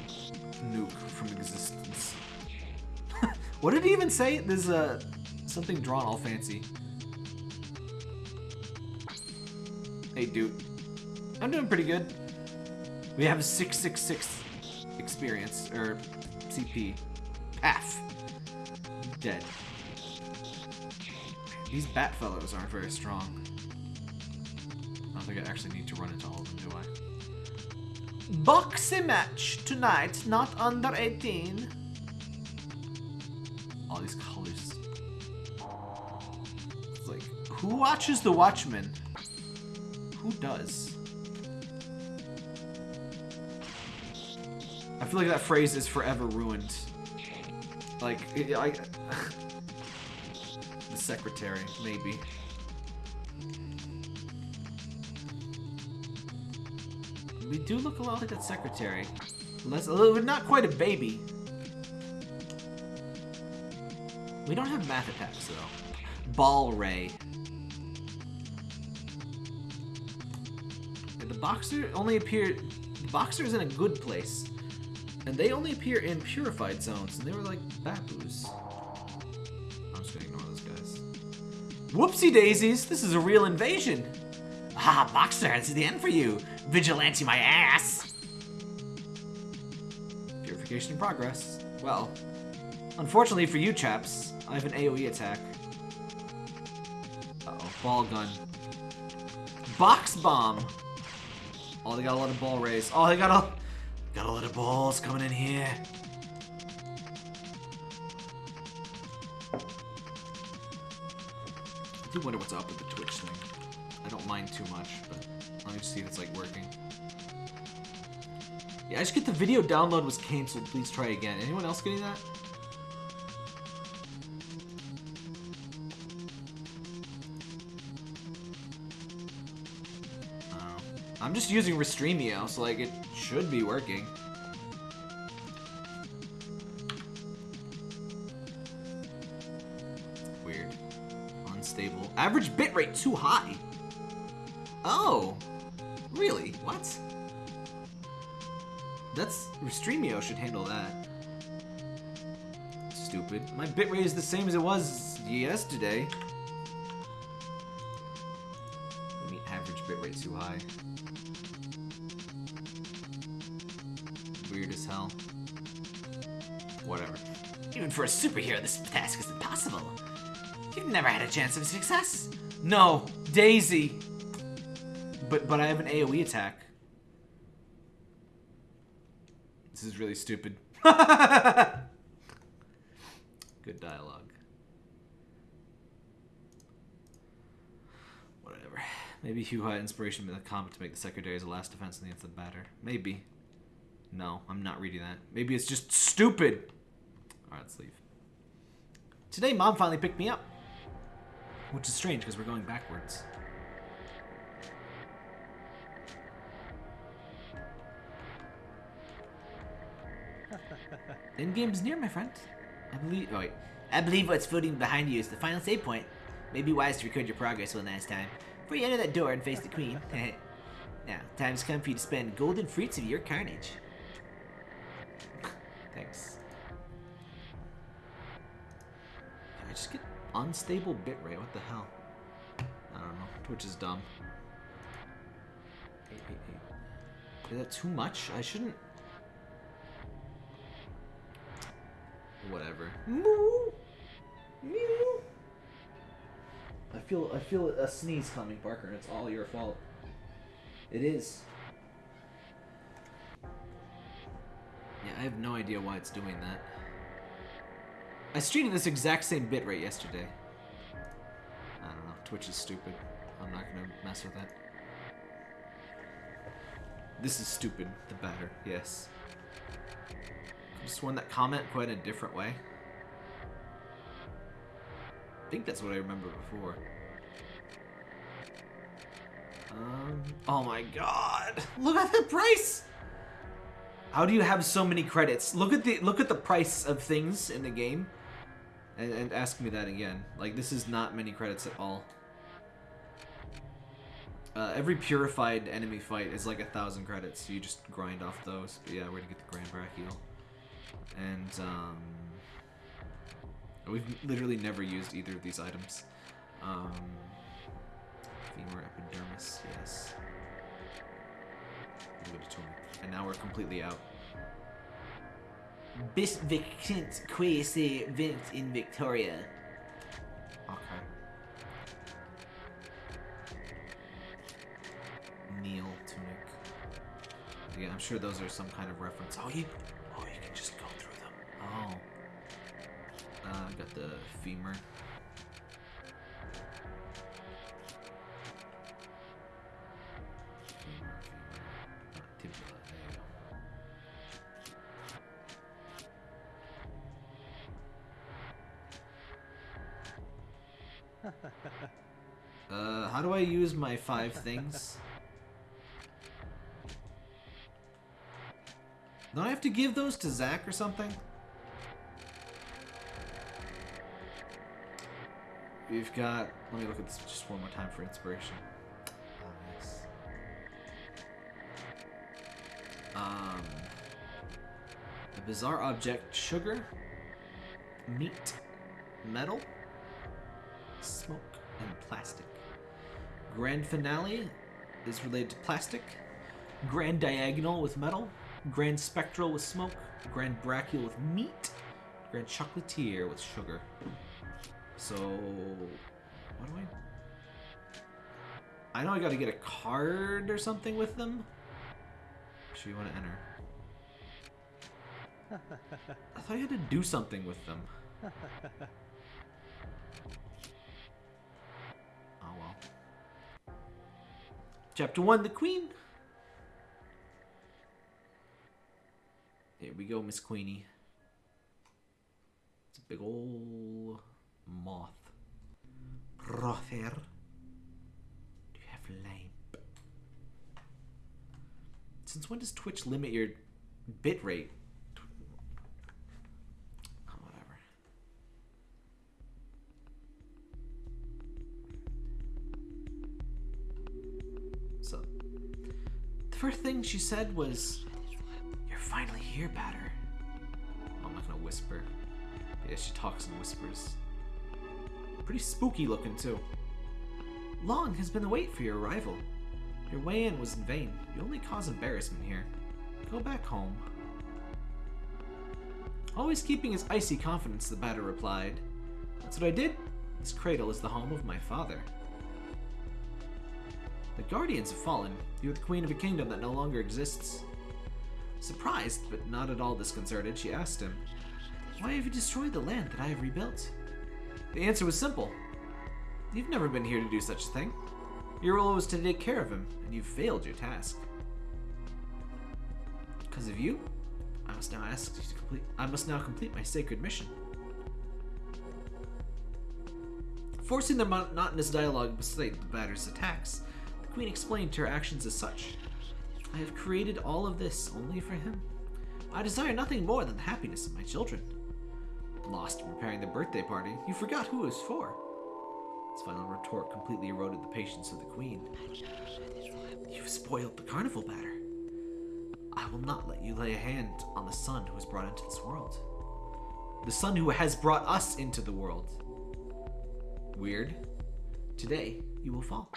nuke from existence. *laughs* what did he even say? There's a something drawn all fancy. Hey, dude. I'm doing pretty good. We have 666 experience, or CP. Half. Dead. These bat fellows aren't very strong. I don't think I actually need to run into all of them, do I? Boxing match tonight, not under 18. All these colors. It's like, who watches The Watchmen? Who does? I feel like that phrase is forever ruined. Like, I, *sighs* the secretary, maybe. Do look a lot like that secretary. Less, a little, not quite a baby. We don't have math attacks though. Ball ray. The boxer only appeared. The boxer is in a good place, and they only appear in purified zones, and they were like babus. I'm just gonna ignore those guys. Whoopsie daisies! This is a real invasion. Ah, boxer, this is the end for you. Vigilante, my ass. Purification in progress. Well, unfortunately for you chaps, I have an AOE attack. Uh oh, ball gun. Box bomb. Oh, they got a lot of ball rays. Oh, they got a got a lot of balls coming in here. I do wonder what's up with the Twitch thing. I don't mind too much, but me see if it's like working. Yeah, I just get the video download was canceled. Please try again. Anyone else getting that? Oh. I'm just using Restreamio, so like it should be working. Weird. Unstable. Average bitrate too high. That's Restreamio should handle that. Stupid. My bitrate is the same as it was yesterday. I mean, average bitrate too high. Weird as hell. Whatever. Even for a superhero, this task is impossible. You've never had a chance of success. No, Daisy. But but I have an AoE attack. This is really stupid. *laughs* Good dialogue. Whatever. Maybe Hugh had inspiration in the comic to make the secretary as a last defense against the batter. Maybe. No, I'm not reading that. Maybe it's just stupid. Alright, let's leave. Today, mom finally picked me up. Which is strange because we're going backwards. End game's near, my friend. I believe. Oh wait. I believe what's floating behind you is the final save point. Maybe wise to record your progress one last time before you enter that door and face the queen. *laughs* now, time's come for you to spend golden fruits of your carnage. *laughs* Thanks. I just get unstable bitrate. What the hell? I don't know. Twitch is dumb. Eight, eight, eight. Is that too much? I shouldn't. Whatever. Moo. Mew. I feel I feel a sneeze coming, Parker. It's all your fault. It is. Yeah, I have no idea why it's doing that. I streamed this exact same bit bitrate yesterday. I don't know. Twitch is stupid. I'm not gonna mess with it. This is stupid. The batter. Yes. Just one that comment quite a different way. I think that's what I remember before. Um, oh my god! Look at the price! How do you have so many credits? Look at the look at the price of things in the game, and, and ask me that again. Like this is not many credits at all. Uh, every purified enemy fight is like a thousand credits. So you just grind off those. But yeah, we're gonna get the Grand Brachio, and um, we've literally never used either of these items. Um, femur epidermis, yes. And now we're completely out. Bis vicent quasi vent in Victoria. Okay. Neil tunic. Yeah, I'm sure those are some kind of reference. Oh, you, Oh. Uh, got the femur. Uh, how do I use my five things? Don't I have to give those to Zach or something? We've got. Let me look at this just one more time for inspiration. Oh, yes. Um, a bizarre object: sugar, meat, metal, smoke, and plastic. Grand finale is related to plastic. Grand diagonal with metal. Grand spectral with smoke. Grand brachial with meat. Grand chocolatier with sugar. So, what do I? I know I got to get a card or something with them. Actually, you want to enter? I thought I had to do something with them. Oh well. Chapter 1 The Queen. Here we go, Miss Queenie. It's a big ol' moth. Rother. Do you have lamp? Since when does Twitch limit your bit rate? Oh. So, the first thing she said was, You're finally here, Batter. I'm not gonna whisper. Yeah, she talks in whispers. Pretty spooky looking, too. Long has been the wait for your arrival. Your way in was in vain. You only cause embarrassment here. Go back home. Always keeping his icy confidence, the batter replied. That's what I did. This cradle is the home of my father. The Guardians have fallen. You are the queen of a kingdom that no longer exists. Surprised, but not at all disconcerted, she asked him, Why have you destroyed the land that I have rebuilt? The answer was simple. You've never been here to do such a thing. Your role was to take care of him, and you've failed your task. Because of you, I must now ask you to complete. I must now complete my sacred mission. Forcing the monotonous dialogue beside the batter's attacks, the queen explained her actions as such. I have created all of this only for him. I desire nothing more than the happiness of my children. Lost in preparing the birthday party, you forgot who it was for. This final retort completely eroded the patience of the queen. You've spoiled the carnival batter. I will not let you lay a hand on the son who was brought into this world. The son who has brought us into the world. Weird. Today, you will fall.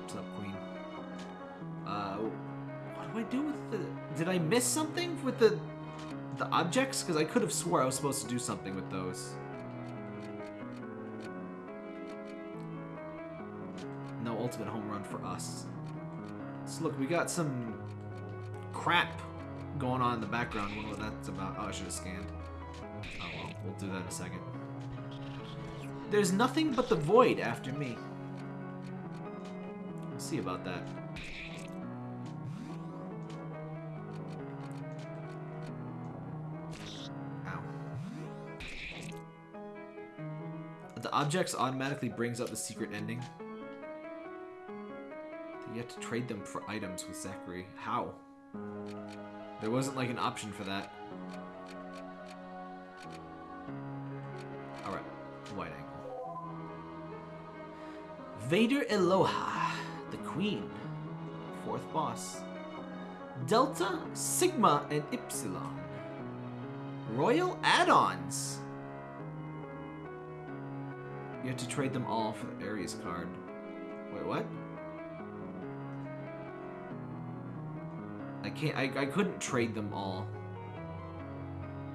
What's up, queen? Uh, what do I do with the... Did I miss something with the... The objects? Because I could have swore I was supposed to do something with those. No ultimate home run for us. So look, we got some crap going on in the background. What that's about? Oh, I should have scanned. Oh well, we'll do that in a second. There's nothing but the void after me. We'll see about that. Objects automatically brings up the secret ending. You have to trade them for items with Zacharie. How? There wasn't like an option for that. Alright, wide angle. Vader Eloha, the Queen. Fourth boss. Delta, Sigma, and Ipsilon. Royal add-ons. You have to trade them all for the Ares card. Wait, what? I can't. I, I couldn't trade them all.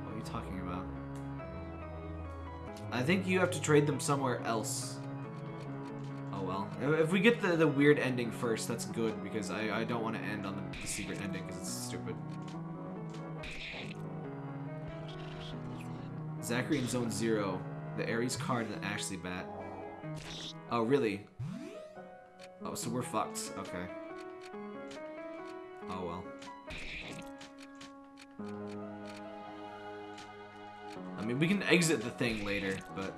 What are you talking about? I think you have to trade them somewhere else. Oh well. If if we get the, the weird ending first, that's good because I, I don't want to end on the, the secret ending because it's stupid. Zacharie in Zone Zero, the Ares card, and the Ashley bat. Oh really? Oh, so we're fucked. Okay. Oh well. I mean, we can exit the thing later, but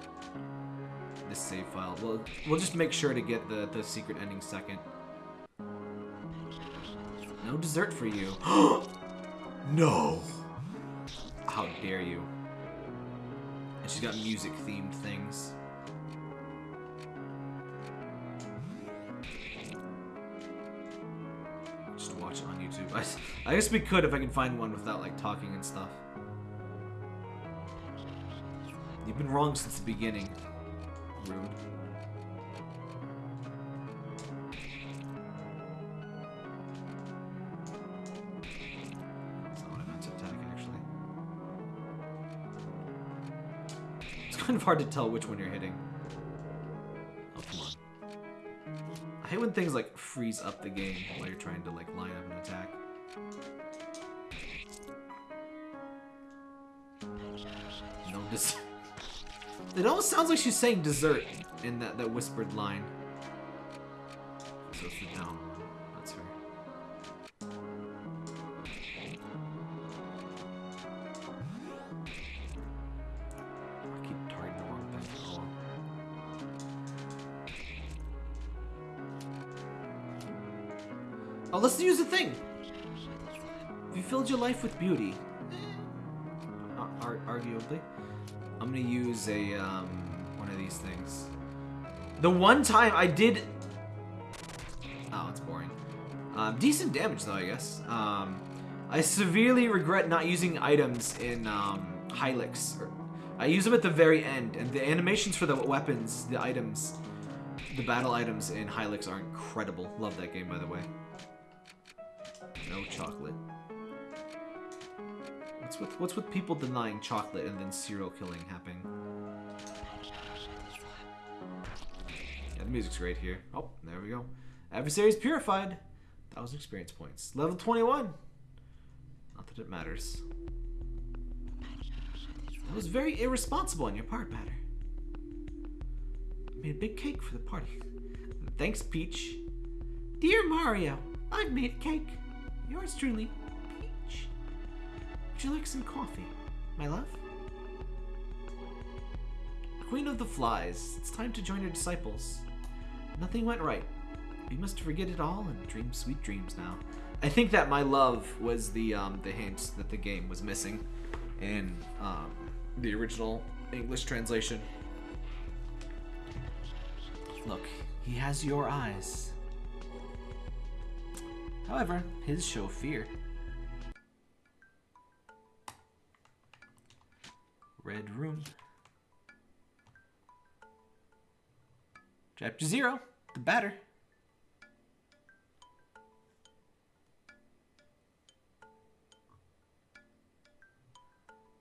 this save file. We'll we'll just make sure to get the the secret ending second. No dessert for you. *gasps* no. How dare you? And she's got music themed things. Just watch it on YouTube. *laughs* I, I guess we could if I can find one without like talking and stuff. You've been wrong since the beginning. Rude. Of hard to tell which one you're hitting. Oh, come on. I hate when things like freeze up the game while you're trying to like line up an attack. No. *laughs* It almost sounds like she's saying dessert in that, that whispered line. So down thing. You filled your life with beauty, ar- ar- arguably, I'm gonna use a um, one of these things. The one time I did. Oh, it's boring. Um, decent damage though, I guess. Um, I severely regret not using items in um, Hylics. I use them at the very end, and the animations for the weapons, the items, the battle items in Hylics are incredible. Love that game, by the way. No chocolate. What's with what's with people denying chocolate and then serial killing happening? Yeah, the music's great here. Oh, there we go. Adversaries purified. Thousand experience points. Level 21. Not that it matters. That was very irresponsible on your part, Batter. I made a big cake for the party. Thanks, Peach. Dear Mario, I've made a cake. Yours truly, Peach. Would you like some coffee, my love? Queen of the Flies, it's time to join your disciples. Nothing went right. We must forget it all and dream sweet dreams now. I think that my love was the um, the hint that the game was missing in um, the original English translation. Look, he has your eyes. However, his show fear. Red room. Chapter zero, the batter.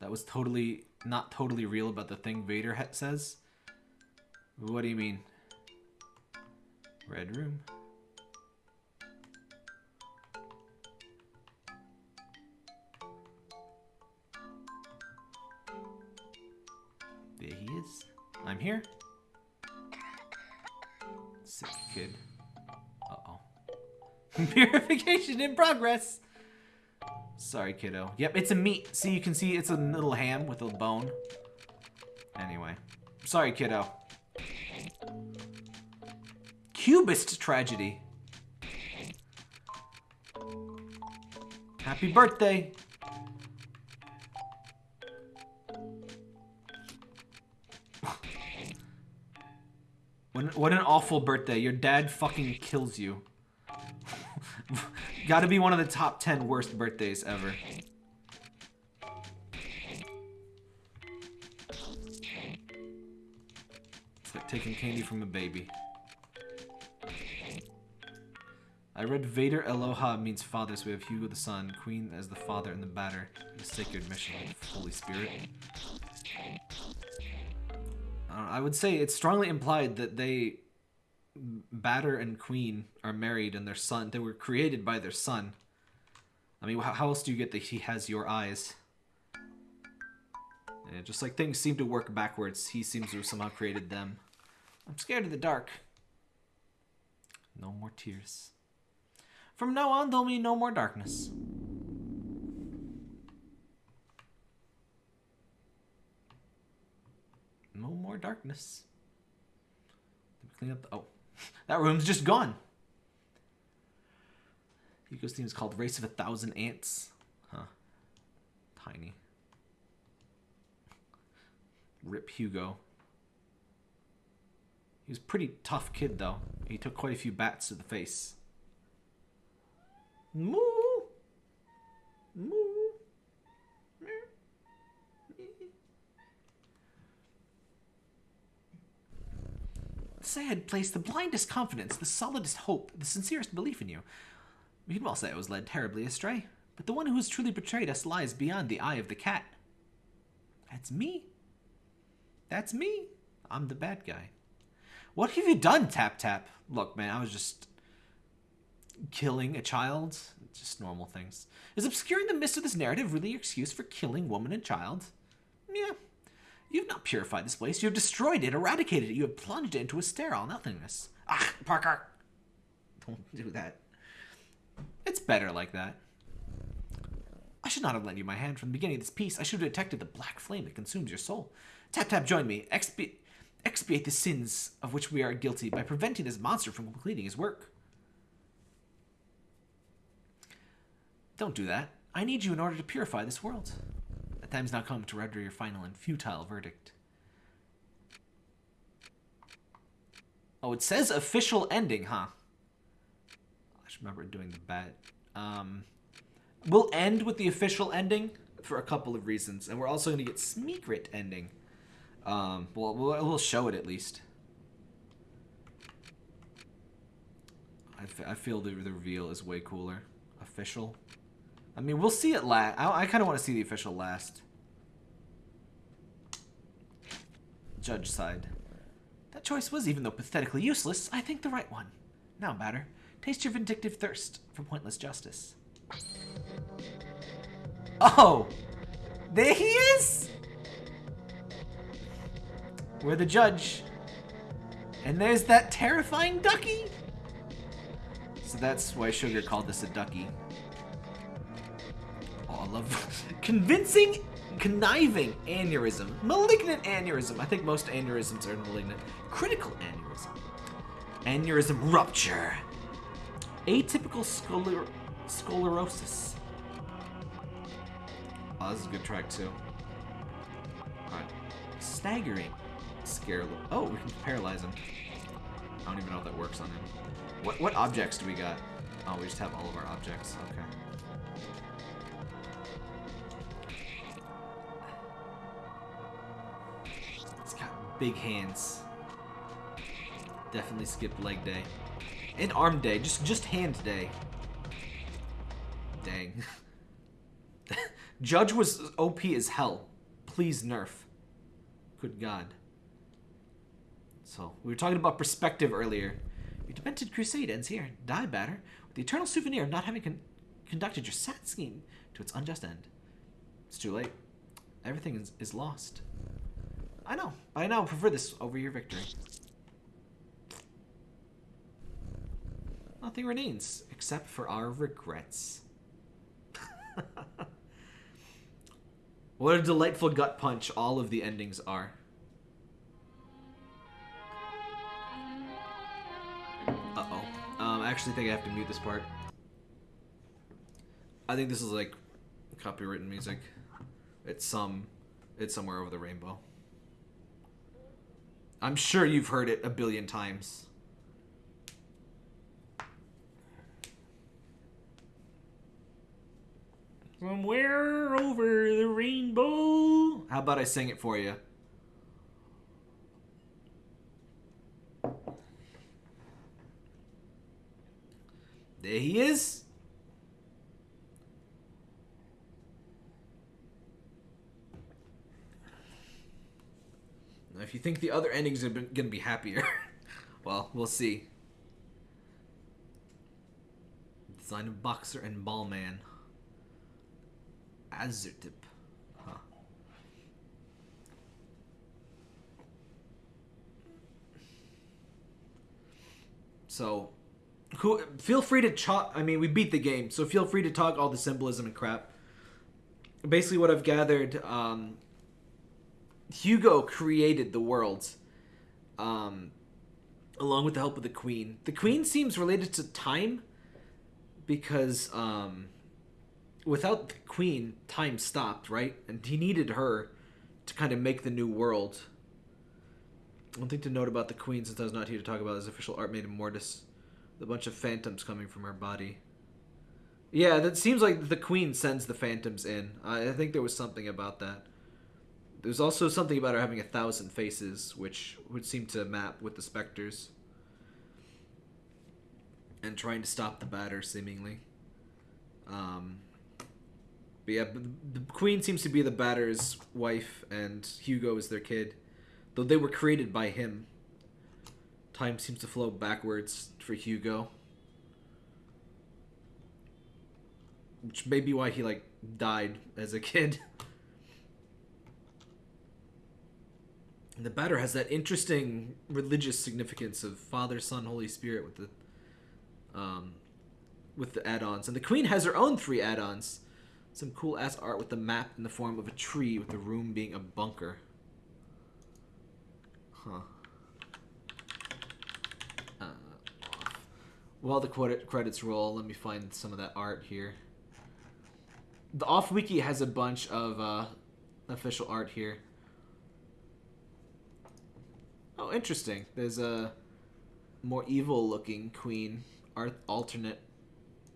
That was totally not totally real about the thing Vader says. What do you mean? Red room. I'm here. Sick kid. Uh oh. Purification *laughs* in progress. Sorry, kiddo. Yep, it's a meat. See, you can see it's a little ham with a bone. Anyway. Sorry, kiddo. Cubist tragedy. Happy birthday. What, what an awful birthday. Your dad fucking kills you. *laughs* Gotta be one of the top 10 worst birthdays ever. It's like taking candy from a baby. I read Vader Eloha means father, so we have Hugo the son, Queen as the father, and the batter, the sacred mission Holy Spirit. I would say it's strongly implied that they, Batter and Queen, are married and their son, they were created by their son. I mean, how, else do you get that he has your eyes? Yeah, just like things seem to work backwards, he seems to have somehow created them. I'm scared of the dark. No more tears. From now on, there'll be no more darkness. No more darkness. Let me clean up the. Oh, *laughs* that room's just gone. Hugo's theme is called Race of a Thousand Ants. Huh. Tiny. Rip Hugo. He was a pretty tough kid, though. He took quite a few bats to the face. Moo! Moo! Say I had placed the blindest confidence, the solidest hope, the sincerest belief in you. We can well say I was led terribly astray, but the one who has truly betrayed us lies beyond the eye of the cat. That's me. That's me. I'm the bad guy. What have you done, Tap Tap? Look, man, I was just killing a child. Just normal things. Is obscuring the mist of this narrative really your excuse for killing woman and child? Yeah. You have not purified this place. You have destroyed it, eradicated it. You have plunged it into a sterile nothingness. Ah, Parker! Don't do that. It's better like that. I should not have lent you my hand from the beginning of this piece. I should have detected the black flame that consumes your soul. Tap Tap, join me. Expi- expiate the sins of which we are guilty by preventing this monster from completing his work. Don't do that. I need you in order to purify this world. Time's now come to render your final and futile verdict. Oh, it says official ending, huh? I just remember doing the bet. Um, we'll end with the official ending for a couple of reasons, and we're also going to get Smeekrit ending. Um, well, we'll, show it at least. I feel the, the reveal is way cooler. Official. I mean, we'll see it last. I, I kind of want to see the official last. Judge sighed. That choice was, even though pathetically useless, I think the right one. Now, Batter, taste your vindictive thirst for pointless justice. Oh! There he is! We're the judge. And there's that terrifying ducky! So that's why Sugar called this a ducky. Oh, love *laughs* convincing, conniving aneurysm, malignant aneurysm. I think most aneurysms are malignant. Critical aneurysm, aneurysm rupture, atypical scoler- sclerosis. Oh, this is a good track too. Alright. Staggering. Scare. Oh, we can paralyze him. I don't even know if that works on him. What what objects do we got? Oh, we just have all of our objects. Okay. Big hands. Definitely skip leg day. And arm day. Just just hand day. Dang. *laughs* Judge was OP as hell. Please nerf. Good God. So, we were talking about perspective earlier. Your demented crusade ends here. Die, Batter, with the eternal souvenir of not having con- conducted your sad scheme to its unjust end. It's too late. Everything is, is lost. I know. But I now prefer this over your victory. Nothing remains except for our regrets. *laughs* what a delightful gut punch all of the endings are. Uh-oh. Um, I actually think I have to mute this part. I think this is like copywritten music. It's some it's somewhere over the rainbow. I'm sure you've heard it a billion times. Somewhere over the rainbow. How about I sing it for you? There he is. If you think the other endings are going to be happier, *laughs* well, we'll see. Design of Boxer and Ballman. Azurtip. Huh. So, who feel free to chalk. I mean, we beat the game, so feel free to talk all the symbolism and crap. Basically, what I've gathered, um, Hugo created the worlds, um, along with the help of the Queen. The Queen seems related to time, because um, without the Queen, time stopped, right? And he needed her to kind of make the new world. One thing to note about the Queen, since I was not here to talk about, is official art made of Mortis. The bunch of phantoms coming from her body. Yeah, that seems like the Queen sends the phantoms in. I, I think there was something about that. There's also something about her having a thousand faces, which would seem to map with the specters. And trying to stop the batter, seemingly. Um, but yeah, the Queen seems to be the batter's wife, and Hugo is their kid. Though they were created by him. Time seems to flow backwards for Hugo. Which may be why he, like, died as a kid. *laughs* the batter has that interesting religious significance of Father, Son, Holy Spirit with the um, with the add-ons. And the Queen has her own three add-ons. Some cool ass art with the map in the form of a tree with the room being a bunker. Huh. Uh, while the credit credits roll, let me find some of that art here. The off wiki has a bunch of uh, official art here. Oh, interesting. There's a more evil looking queen art alternate.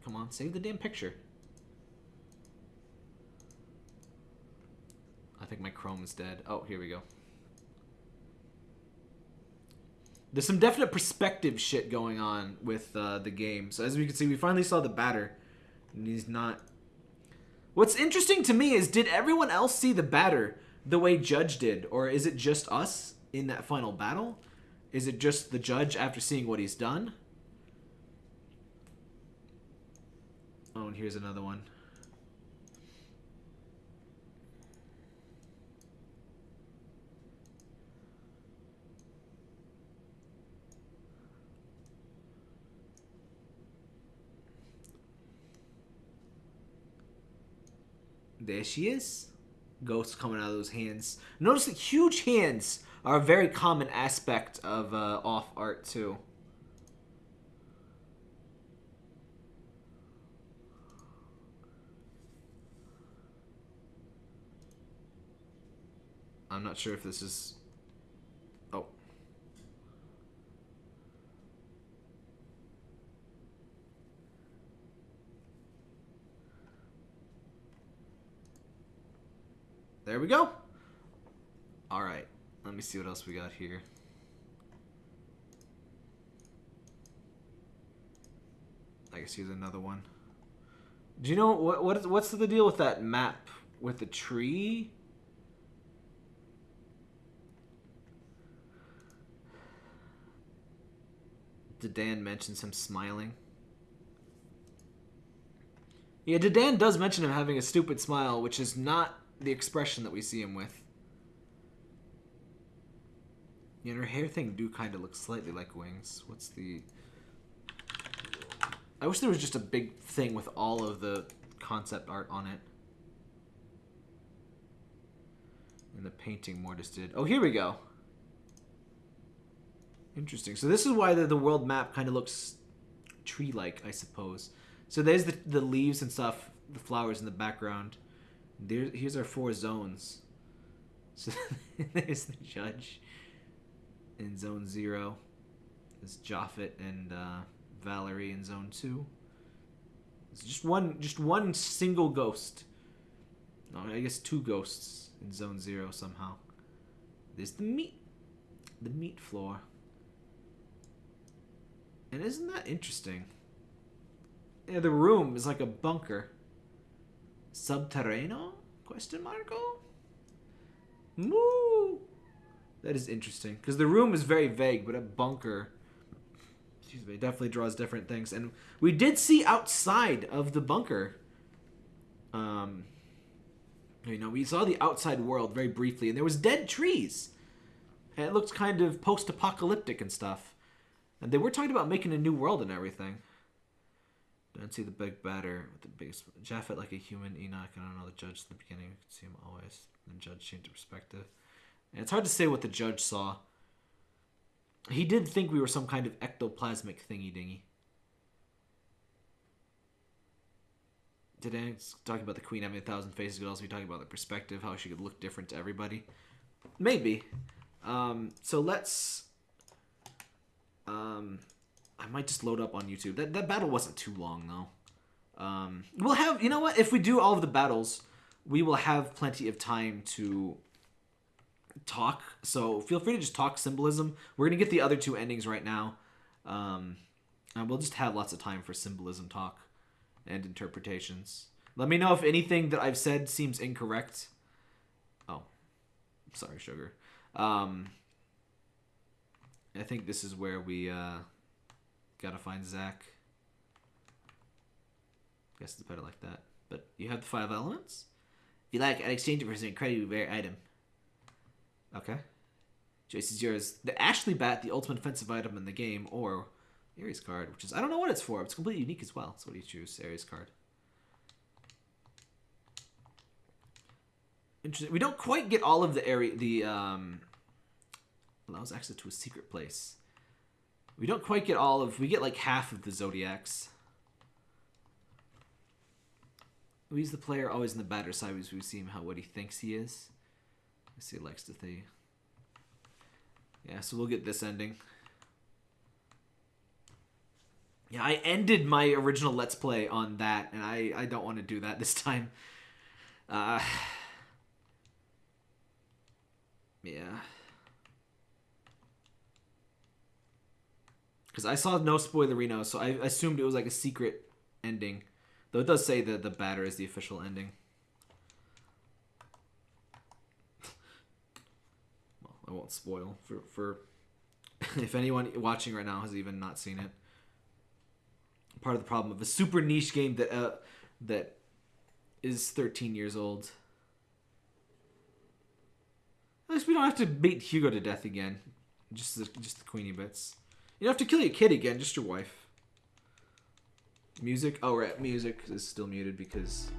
Come on, save the damn picture. I think my Chrome is dead. Oh, here we go. There's some definite perspective shit going on with uh, the game. So as we can see, we finally saw the batter, and he's not. What's interesting to me is, did everyone else see the batter the way Judge did, or is it just us in that final battle? Is it just the judge after seeing what he's done? Oh, and here's another one. There she is. Ghosts coming out of those hands. Notice the huge hands are a very common aspect of uh, off art too. I'm not sure if this is. Oh. There we go. All right. Let me see what else we got here. I guess here's another one. Do you know what what is what's the deal with that map with the tree? Dedan mentions him smiling? Yeah, Dedan does mention him having a stupid smile, which is not the expression that we see him with. Yeah, her hair thing do kind of look slightly like wings. What's the... I wish there was just a big thing with all of the concept art on it. And the painting Mortis did. Oh, here we go. Interesting. So this is why the, the world map kind of looks tree-like, I suppose. So there's the, the leaves and stuff, the flowers in the background. There, here's our four zones. *laughs* So there's the judge in zone zero. There's Japhet and uh, Valerie in zone two. It's just one, just one single ghost. No, I guess two ghosts in zone zero somehow. There's the meat, the meat floor. And isn't that interesting? Yeah, the room is like a bunker. Subterrano? Question marko? Moo! That is interesting. Because the room is very vague, but a bunker excuse me, definitely draws different things. And we did see outside of the bunker. Um you know, we saw the outside world very briefly, and there was dead trees. And it looked kind of post-apocalyptic and stuff. And they were talking about making a new world and everything. Don't see the big batter with the biggest Japhet like a human Enoch. I don't know the judge at the beginning. You can see him always. The judge changed perspective. It's hard to say what the judge saw. He did think we were some kind of ectoplasmic thingy dingy. Today, talking about the queen having a thousand faces, could also be talking about the perspective, how she could look different to everybody. Maybe. Um, so let's. Um, I might just load up on YouTube. That that battle wasn't too long though. Um, we'll have you know what? If we do all of the battles, we will have plenty of time to talk. So feel free to just talk symbolism. We're gonna get the other two endings right now, um, and we'll just have lots of time for symbolism talk and interpretations. Let me know if anything that I've said seems incorrect. Oh, sorry, sugar. Um, I think this is where we uh, gotta find Zach. Guess it's better like that. But you have the five elements. If you like, I'd exchange it for some incredibly rare item. Okay. Choice is yours. The Ashley Bat, the ultimate offensive item in the game, or Ares card, which is I don't know what it's for. It's completely unique as well. So what do you choose? Ares card. Interesting. We don't quite get all of the area. The um, allows access to a secret place. We don't quite get all of. We get like half of the zodiacs. We use the player always in the batter side we see him how what he thinks he is. I see think. Yeah, so we'll get this ending. Yeah, I ended my original Let's Play on that, and I, I don't want to do that this time. Uh, yeah. Because I saw no spoilerino, so I assumed it was like a secret ending. Though it does say that the batter is the official ending. I won't spoil for for *laughs* if anyone watching right now has even not seen it. Part of the problem of a super niche game that uh, that is 13 years old. At least we don't have to beat Hugo to death again. Just the, just the Queenie bits. You don't have to kill your kid again, just your wife. Music? Oh, right. Music is still muted because...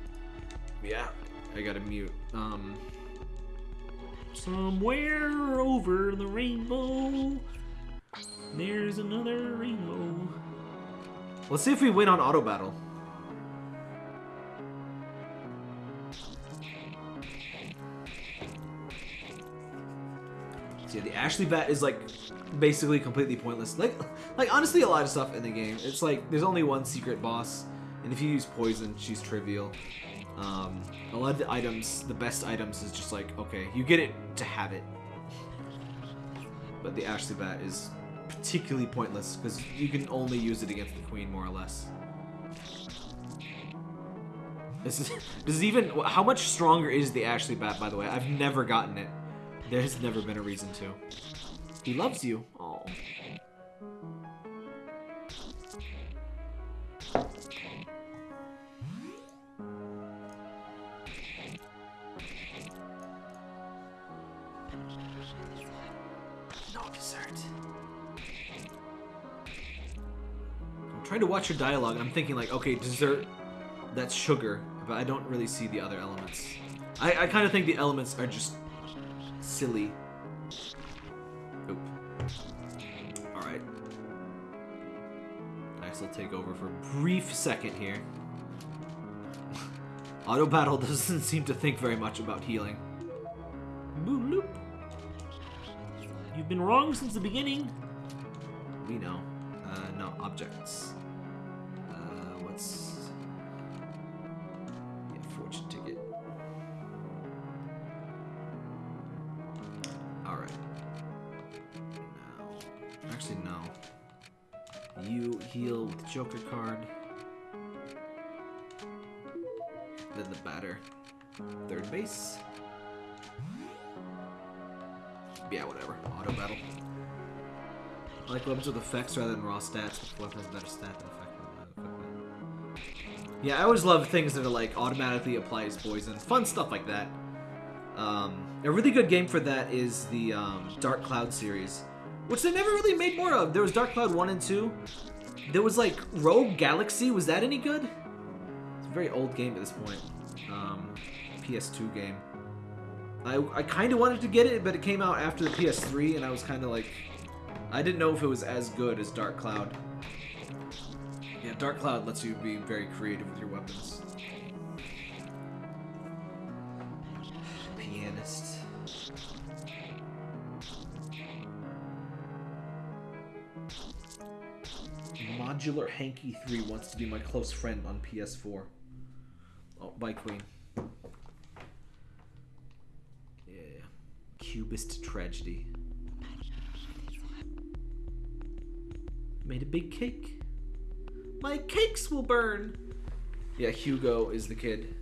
Yeah, I gotta mute. Um, Somewhere over the rainbow, there's another rainbow. let's see if we win on auto battle. So yeah, the Ashley bat is like basically completely pointless. Like, like honestly, a lot of stuff in the game. It's like there's only one secret boss, and if you use poison, she's trivial. Um, a lot of the items, the best items, is just like okay, you get it to have it. But the Ashley bat is particularly pointless because you can only use it against the queen, more or less. This is *laughs* this is even how much stronger is the Ashley bat? By the way, I've never gotten it. There has never been a reason to. He loves you. Watch your dialogue and I'm thinking like, okay, dessert, that's sugar, but I don't really see the other elements. I, I kind of think the elements are just silly. Oop. Alright. I'll take over for a brief second here. *laughs* Auto battle doesn't seem to think very much about healing. Boop. You've been wrong since the beginning. We know. Uh, no, objects. Third base. Yeah, whatever. Auto battle. I like weapons with effects rather than raw stats. Weapon has better stat than effect. equipment. Yeah, I always love things that are like automatically applies poison. Fun stuff like that. Um, a really good game for that is the um, Dark Cloud series, which they never really made more of. There was Dark Cloud 1 and 2. There was like Rogue Galaxy. Was that any good? It's a very old game at this point. Um, PS2 game. I, I kind of wanted to get it, but it came out after the PS3, and I was kind of like, I didn't know if it was as good as Dark Cloud. Yeah, Dark Cloud lets you be very creative with your weapons. Pianist. Modular Hanky 3 wants to be my close friend on PS4. Oh, bye, Queen. Yeah. Cubist tragedy. Made a big cake. My cakes will burn. Yeah, Hugo is the kid.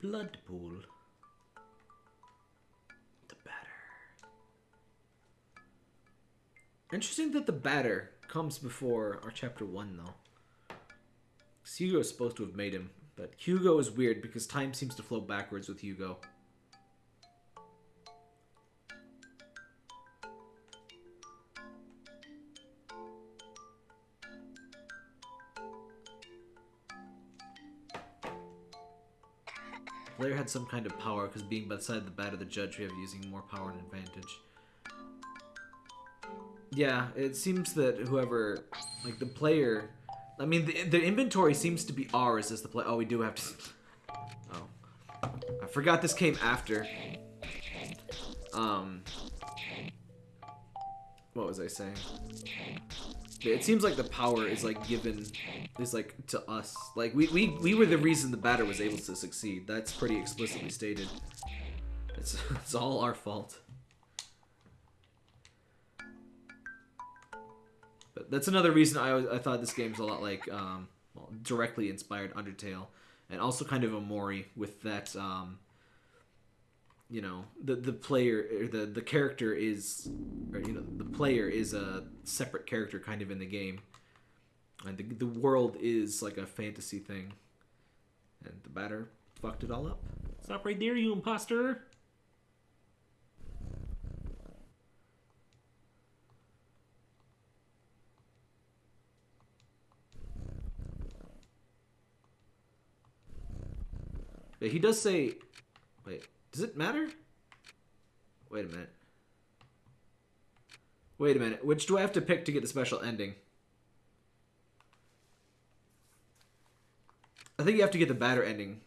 Blood pool. The batter. Interesting that the batter comes before our chapter one, though. Hugo is supposed to have made him, but Hugo is weird because time seems to flow backwards with Hugo. Player had some kind of power because being by the the bat of the judge, we have using more power and advantage. Yeah, it seems that whoever, like the player, I mean, the, the inventory seems to be ours as the play. Oh, we do have to. *laughs* Oh, I forgot this came after. Um, what was I saying? It seems like the power is like given, is like to us. Like we we we were the reason the batter was able to succeed. That's pretty explicitly stated. It's *laughs* it's all our fault. But that's another reason I I thought this game's a lot like um, well, directly inspired Undertale, and also kind of Omori with that. Um, you know, the the player or the the character is, or you know, the player is a separate character kind of in the game, and the the world is like a fantasy thing, and the batter fucked it all up. Stop right there, you imposter. But he does say, wait, does it matter? Wait a minute. Wait a minute. Which do I have to pick to get the special ending? I think you have to get the batter ending.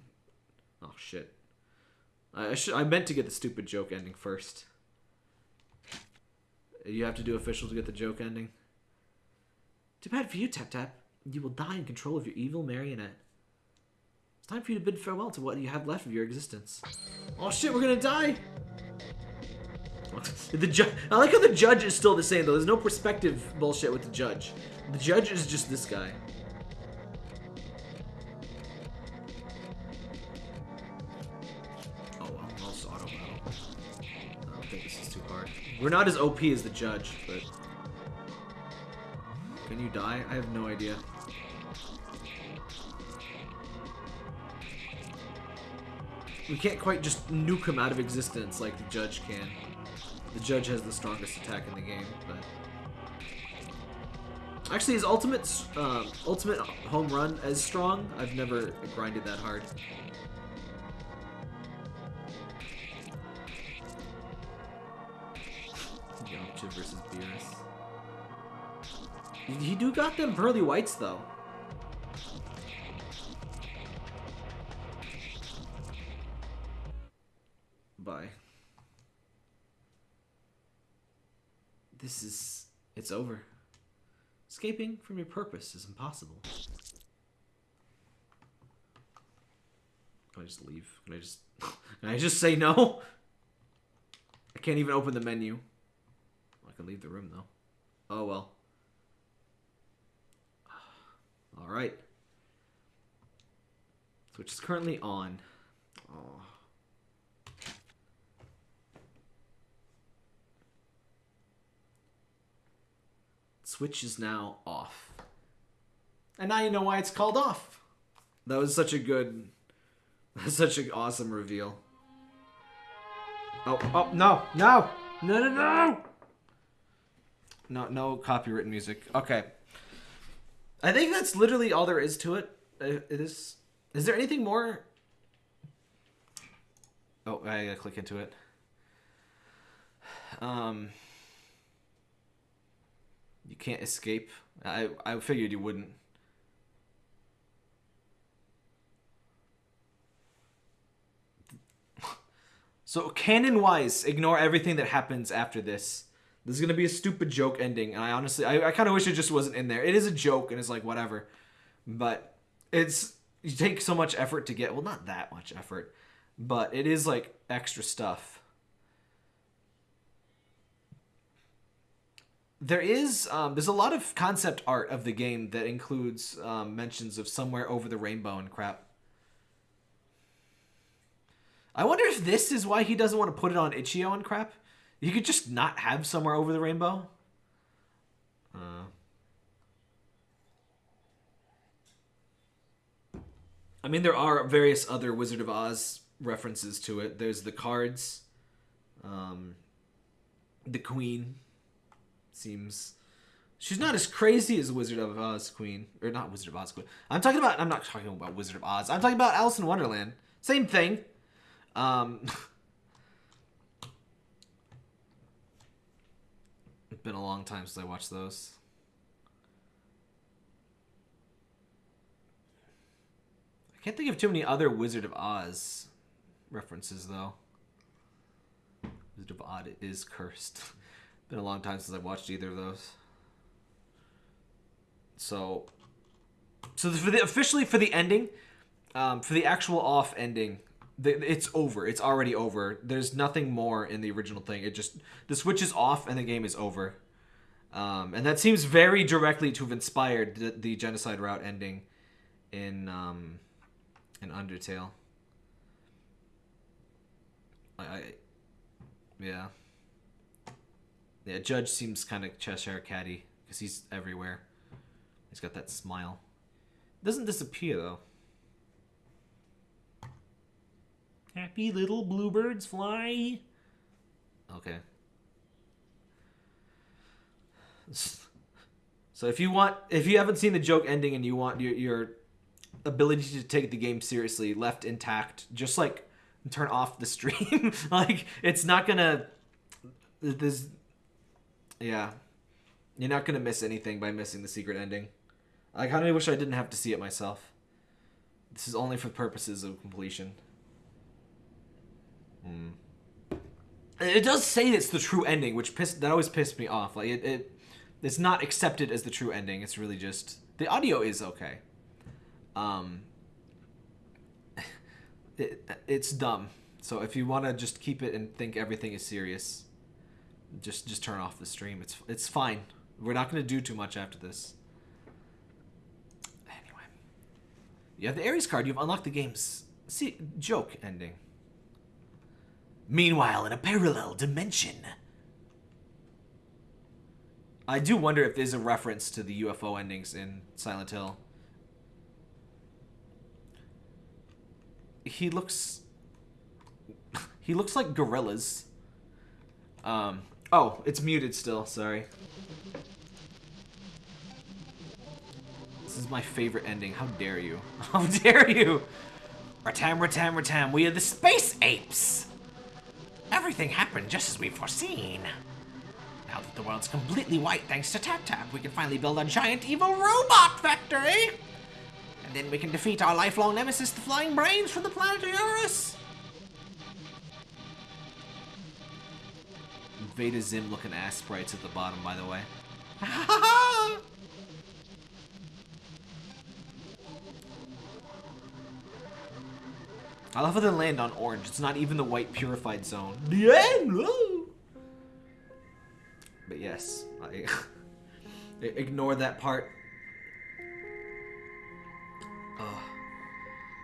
Oh shit. I should I meant to get the stupid joke ending first. You have to do official to get the joke ending. Too bad for you, Tap Tap. You will die in control of your evil marionette. It's time for you to bid farewell to what you have left of your existence. Oh shit, we're gonna die! *laughs* The ju- I like how the judge is still the same though. There's no perspective bullshit with the judge. The judge is just this guy. Oh well, I'll just auto battle. I don't think this is too hard. We're not as OP as the judge, but can you die? I have no idea. We can't quite just nuke him out of existence like the judge can. The judge has the strongest attack in the game, but actually his ultimate um, ultimate home run as strong. I've never grinded that hard. Yamcha versus Beerus. He do got them pearly whites though. Bye. This is. It's over. Escaping from your purpose is impossible. Can I just leave? Can I just. *laughs* Can I just say no? I can't even open the menu. I can leave the room though. Oh well. *sighs* Alright. Switch is currently on. Oh. Switch is now off. And now you know why it's called off. That was such a good, *laughs* such an awesome reveal. Oh, oh, no, no, no, no, no! No, no copyright music. Okay. I think that's literally all there is to it. Uh, It is. Is there anything more? Oh, I gotta click into it. Um. You can't escape. I I figured you wouldn't. *laughs* So canon wise, ignore everything that happens after this. This is gonna be a stupid joke ending, and I honestly, I, I kind of wish it just wasn't in there. It is a joke, and it's like whatever, but it's you take so much effort to get. Well, not that much effort, but it is like extra stuff. There is um, there's a lot of concept art of the game that includes um, mentions of somewhere over the rainbow and crap. I wonder if this is why he doesn't want to put it on itch.io and crap. You could just not have somewhere over the rainbow. Uh. I mean, there are various other Wizard of Oz references to it. There's the cards. Um, the Queen seems. She's not as crazy as Wizard of Oz Queen, or not Wizard of Oz Queen. I'm talking about. I'm not talking about Wizard of Oz. I'm talking about Alice in Wonderland. Same thing. Um, it's *laughs* been a long time since I watched those. I can't think of too many other Wizard of Oz references though. Wizard of Oz is cursed. *laughs* Been a long time since I've watched either of those. So, so for the officially for the ending, um, for the actual off ending, the, it's over. It's already over. There's nothing more in the original thing. It just the switch is off and the game is over. Um, and that seems very directly to have inspired the, the genocide route ending in um, in Undertale. I, I yeah. Yeah, Judge seems kind of Cheshire Catty because he's everywhere. He's got that smile. Doesn't disappear though. Happy little bluebirds fly. Okay. So if you want, if you haven't seen the joke ending and you want your, your ability to take the game seriously left intact, just like turn off the stream. *laughs* like it's not gonna. This. Yeah, you're not gonna miss anything by missing the secret ending. I kind of wish I didn't have to see it myself. This is only for purposes of completion. Hmm. It does say it's the true ending, which pissed that always pissed me off. Like it, it it's not accepted as the true ending. It's really just the audio is okay. Um, *laughs* it, it's dumb. So if you want to just keep it and think everything is serious, just just turn off the stream. It's it's fine. We're not going to do too much after this. Anyway, you have the Ares card. You've unlocked the game's see joke ending. Meanwhile, in a parallel dimension. I do wonder if there's a reference to the UFO endings in Silent Hill. He looks *laughs* he looks like gorillas. Um oh, it's muted still, sorry. This is my favorite ending. How dare you? *laughs* How dare you? Ratam, Ratam, Ratam, we are the space apes! Everything happened just as we've foreseen. Now that the world's completely white thanks to Tap Tap, we can finally build a giant evil robot factory! And then we can defeat our lifelong nemesis, the Flying Brains from the planet Eurus! Veda Zim looking ass sprites at the bottom, by the way. *laughs* I love how they land on orange. It's not even the white purified zone. *laughs* But yes, *laughs* I ignore that part.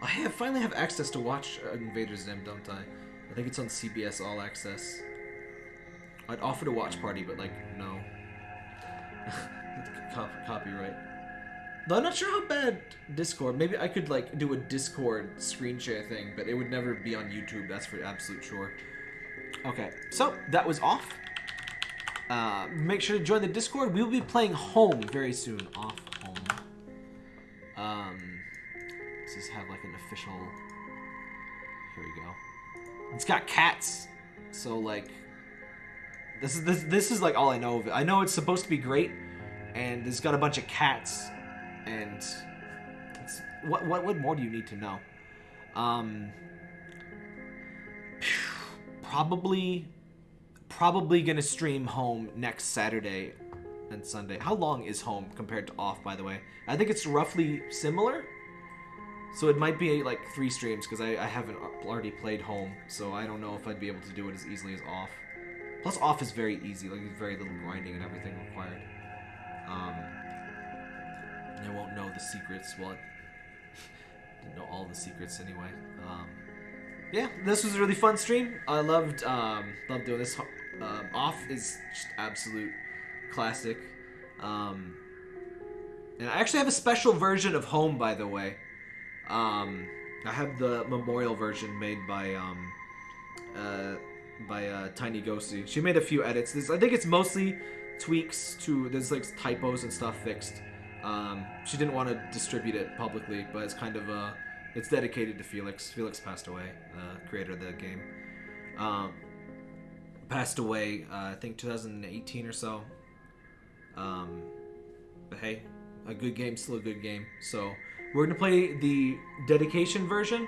I have finally have access to watch uh, Invader Zim, don't I? I think it's on CBS All Access. I'd offer to watch party, but like, no. *laughs* Cop copyright. Though I'm not sure how bad Discord. Maybe I could like do a Discord screen share thing, but it would never be on YouTube. That's for absolute sure. Okay, so that was off. Uh, make sure to join the Discord. We will be playing Home very soon. Off Home. Um, does this have like an official? Here we go. It's got cats, so like, this is this this is like all I know of it. I know it's supposed to be great, and it's got a bunch of cats, and what what what more do you need to know? Um, probably probably gonna stream home next Saturday and Sunday. How long is home compared to off, by the way? I think it's roughly similar. So it might be like three streams because I, I haven't already played home, so I don't know if I'd be able to do it as easily as off. Plus, off is very easy, like there's very little grinding and everything required. Um, I won't know the secrets. Well, I *laughs* didn't know all the secrets anyway. Um, yeah, this was a really fun stream. I loved um, loved doing this. Um, Off is just absolute classic. Um, and I actually have a special version of Home, by the way. Um, I have the memorial version made by um, uh, by uh, Tiny Ghosty. She made a few edits. This, I think it's mostly tweaks to there's like typos and stuff fixed. Um, she didn't want to distribute it publicly, but it's kind of uh, it's dedicated to Felix. Felix passed away, uh, creator of the game. Um, passed away, uh, I think 2018 or so. Um, but hey, a good game, still a good game. So We're gonna play the dedication version.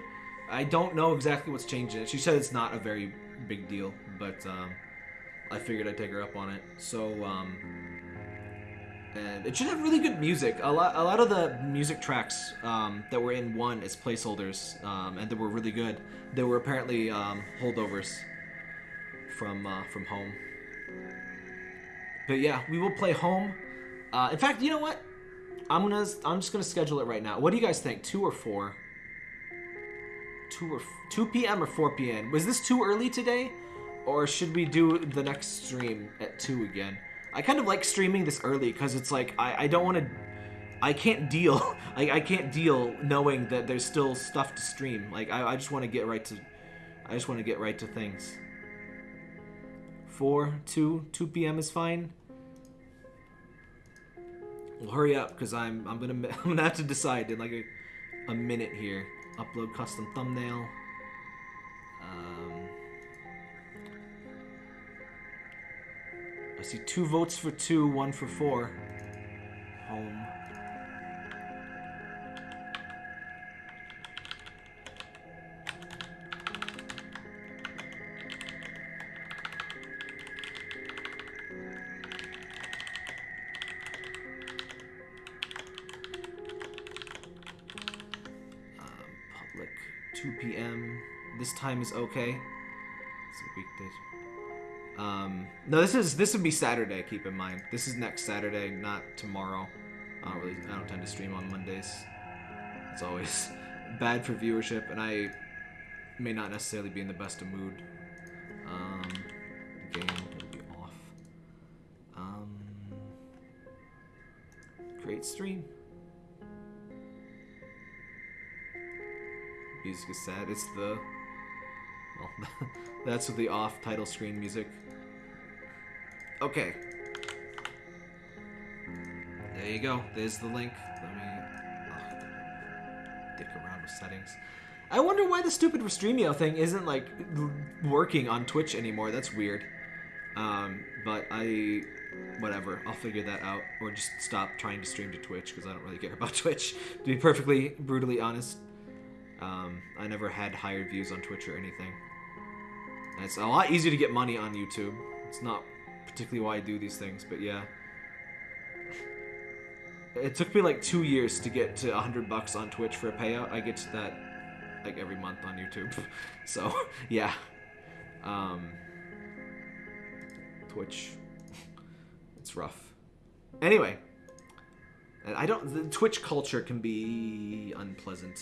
I don't know exactly what's changing it. She said it's not a very big deal, but um, I figured I'd take her up on it. So, um, and it should have really good music. A lot, a lot of the music tracks um, that were in one as placeholders, um, and that were really good. They were apparently um, holdovers from uh, from home. But yeah, we will play home. Uh, in fact, you know what? I'm gonna, I'm just gonna schedule it right now. What do you guys think? Two or four? Two or two p.m. or four p.m. Was this too early today, or should we do the next stream at two again? I kind of like streaming this early because it's like I, I don't want to. I can't deal. *laughs* I, I can't deal knowing that there's still stuff to stream. Like I, I just want to get right to. I just want to get right to things. Four, two, two p.m. is fine. Well, hurry up, because I'm I'm gonna *laughs* I'm gonna have to decide in like a, a minute here. Upload custom thumbnail. Um, I see two votes for two, one for four. Home. Time is okay. It's a weekday. Um, no, this is this would be Saturday. Keep in mind, this is next Saturday, not tomorrow. I don't really, I don't tend to stream on Mondays. It's always *laughs* bad for viewership, and I may not necessarily be in the best of mood. Um, game will be off. Um, great stream. Music is sad. It's the *laughs* that's the off title screen music. Okay. There you go. There's the link. Let me oh, dick around with settings. I wonder why the stupid Restream.io thing isn't like working on Twitch anymore. That's weird. Um, but I, whatever. I'll figure that out, or just stop trying to stream to Twitch because I don't really care *laughs* about Twitch. To be perfectly brutally honest, um, I never had higher views on Twitch or anything. And it's a lot easier to get money on YouTube. It's not particularly why I do these things, but yeah. It took me like two years to get to 100 bucks on Twitch for a payout. I get to that like every month on YouTube. *laughs* So, yeah. Um, Twitch. It's rough. Anyway. I don't. The Twitch culture can be unpleasant.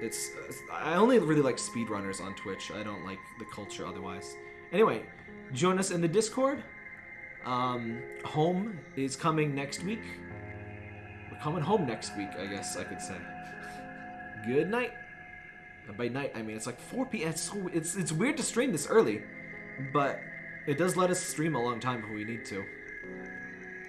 It's. I only really like speedrunners on Twitch. I don't like the culture otherwise. Anyway, join us in the Discord. Um, home is coming next week. We're coming home next week, I guess I could say. Good night. And by night, I mean it's like 4 p.m. It's, so, it's it's weird to stream this early, but it does let us stream a long time if we need to.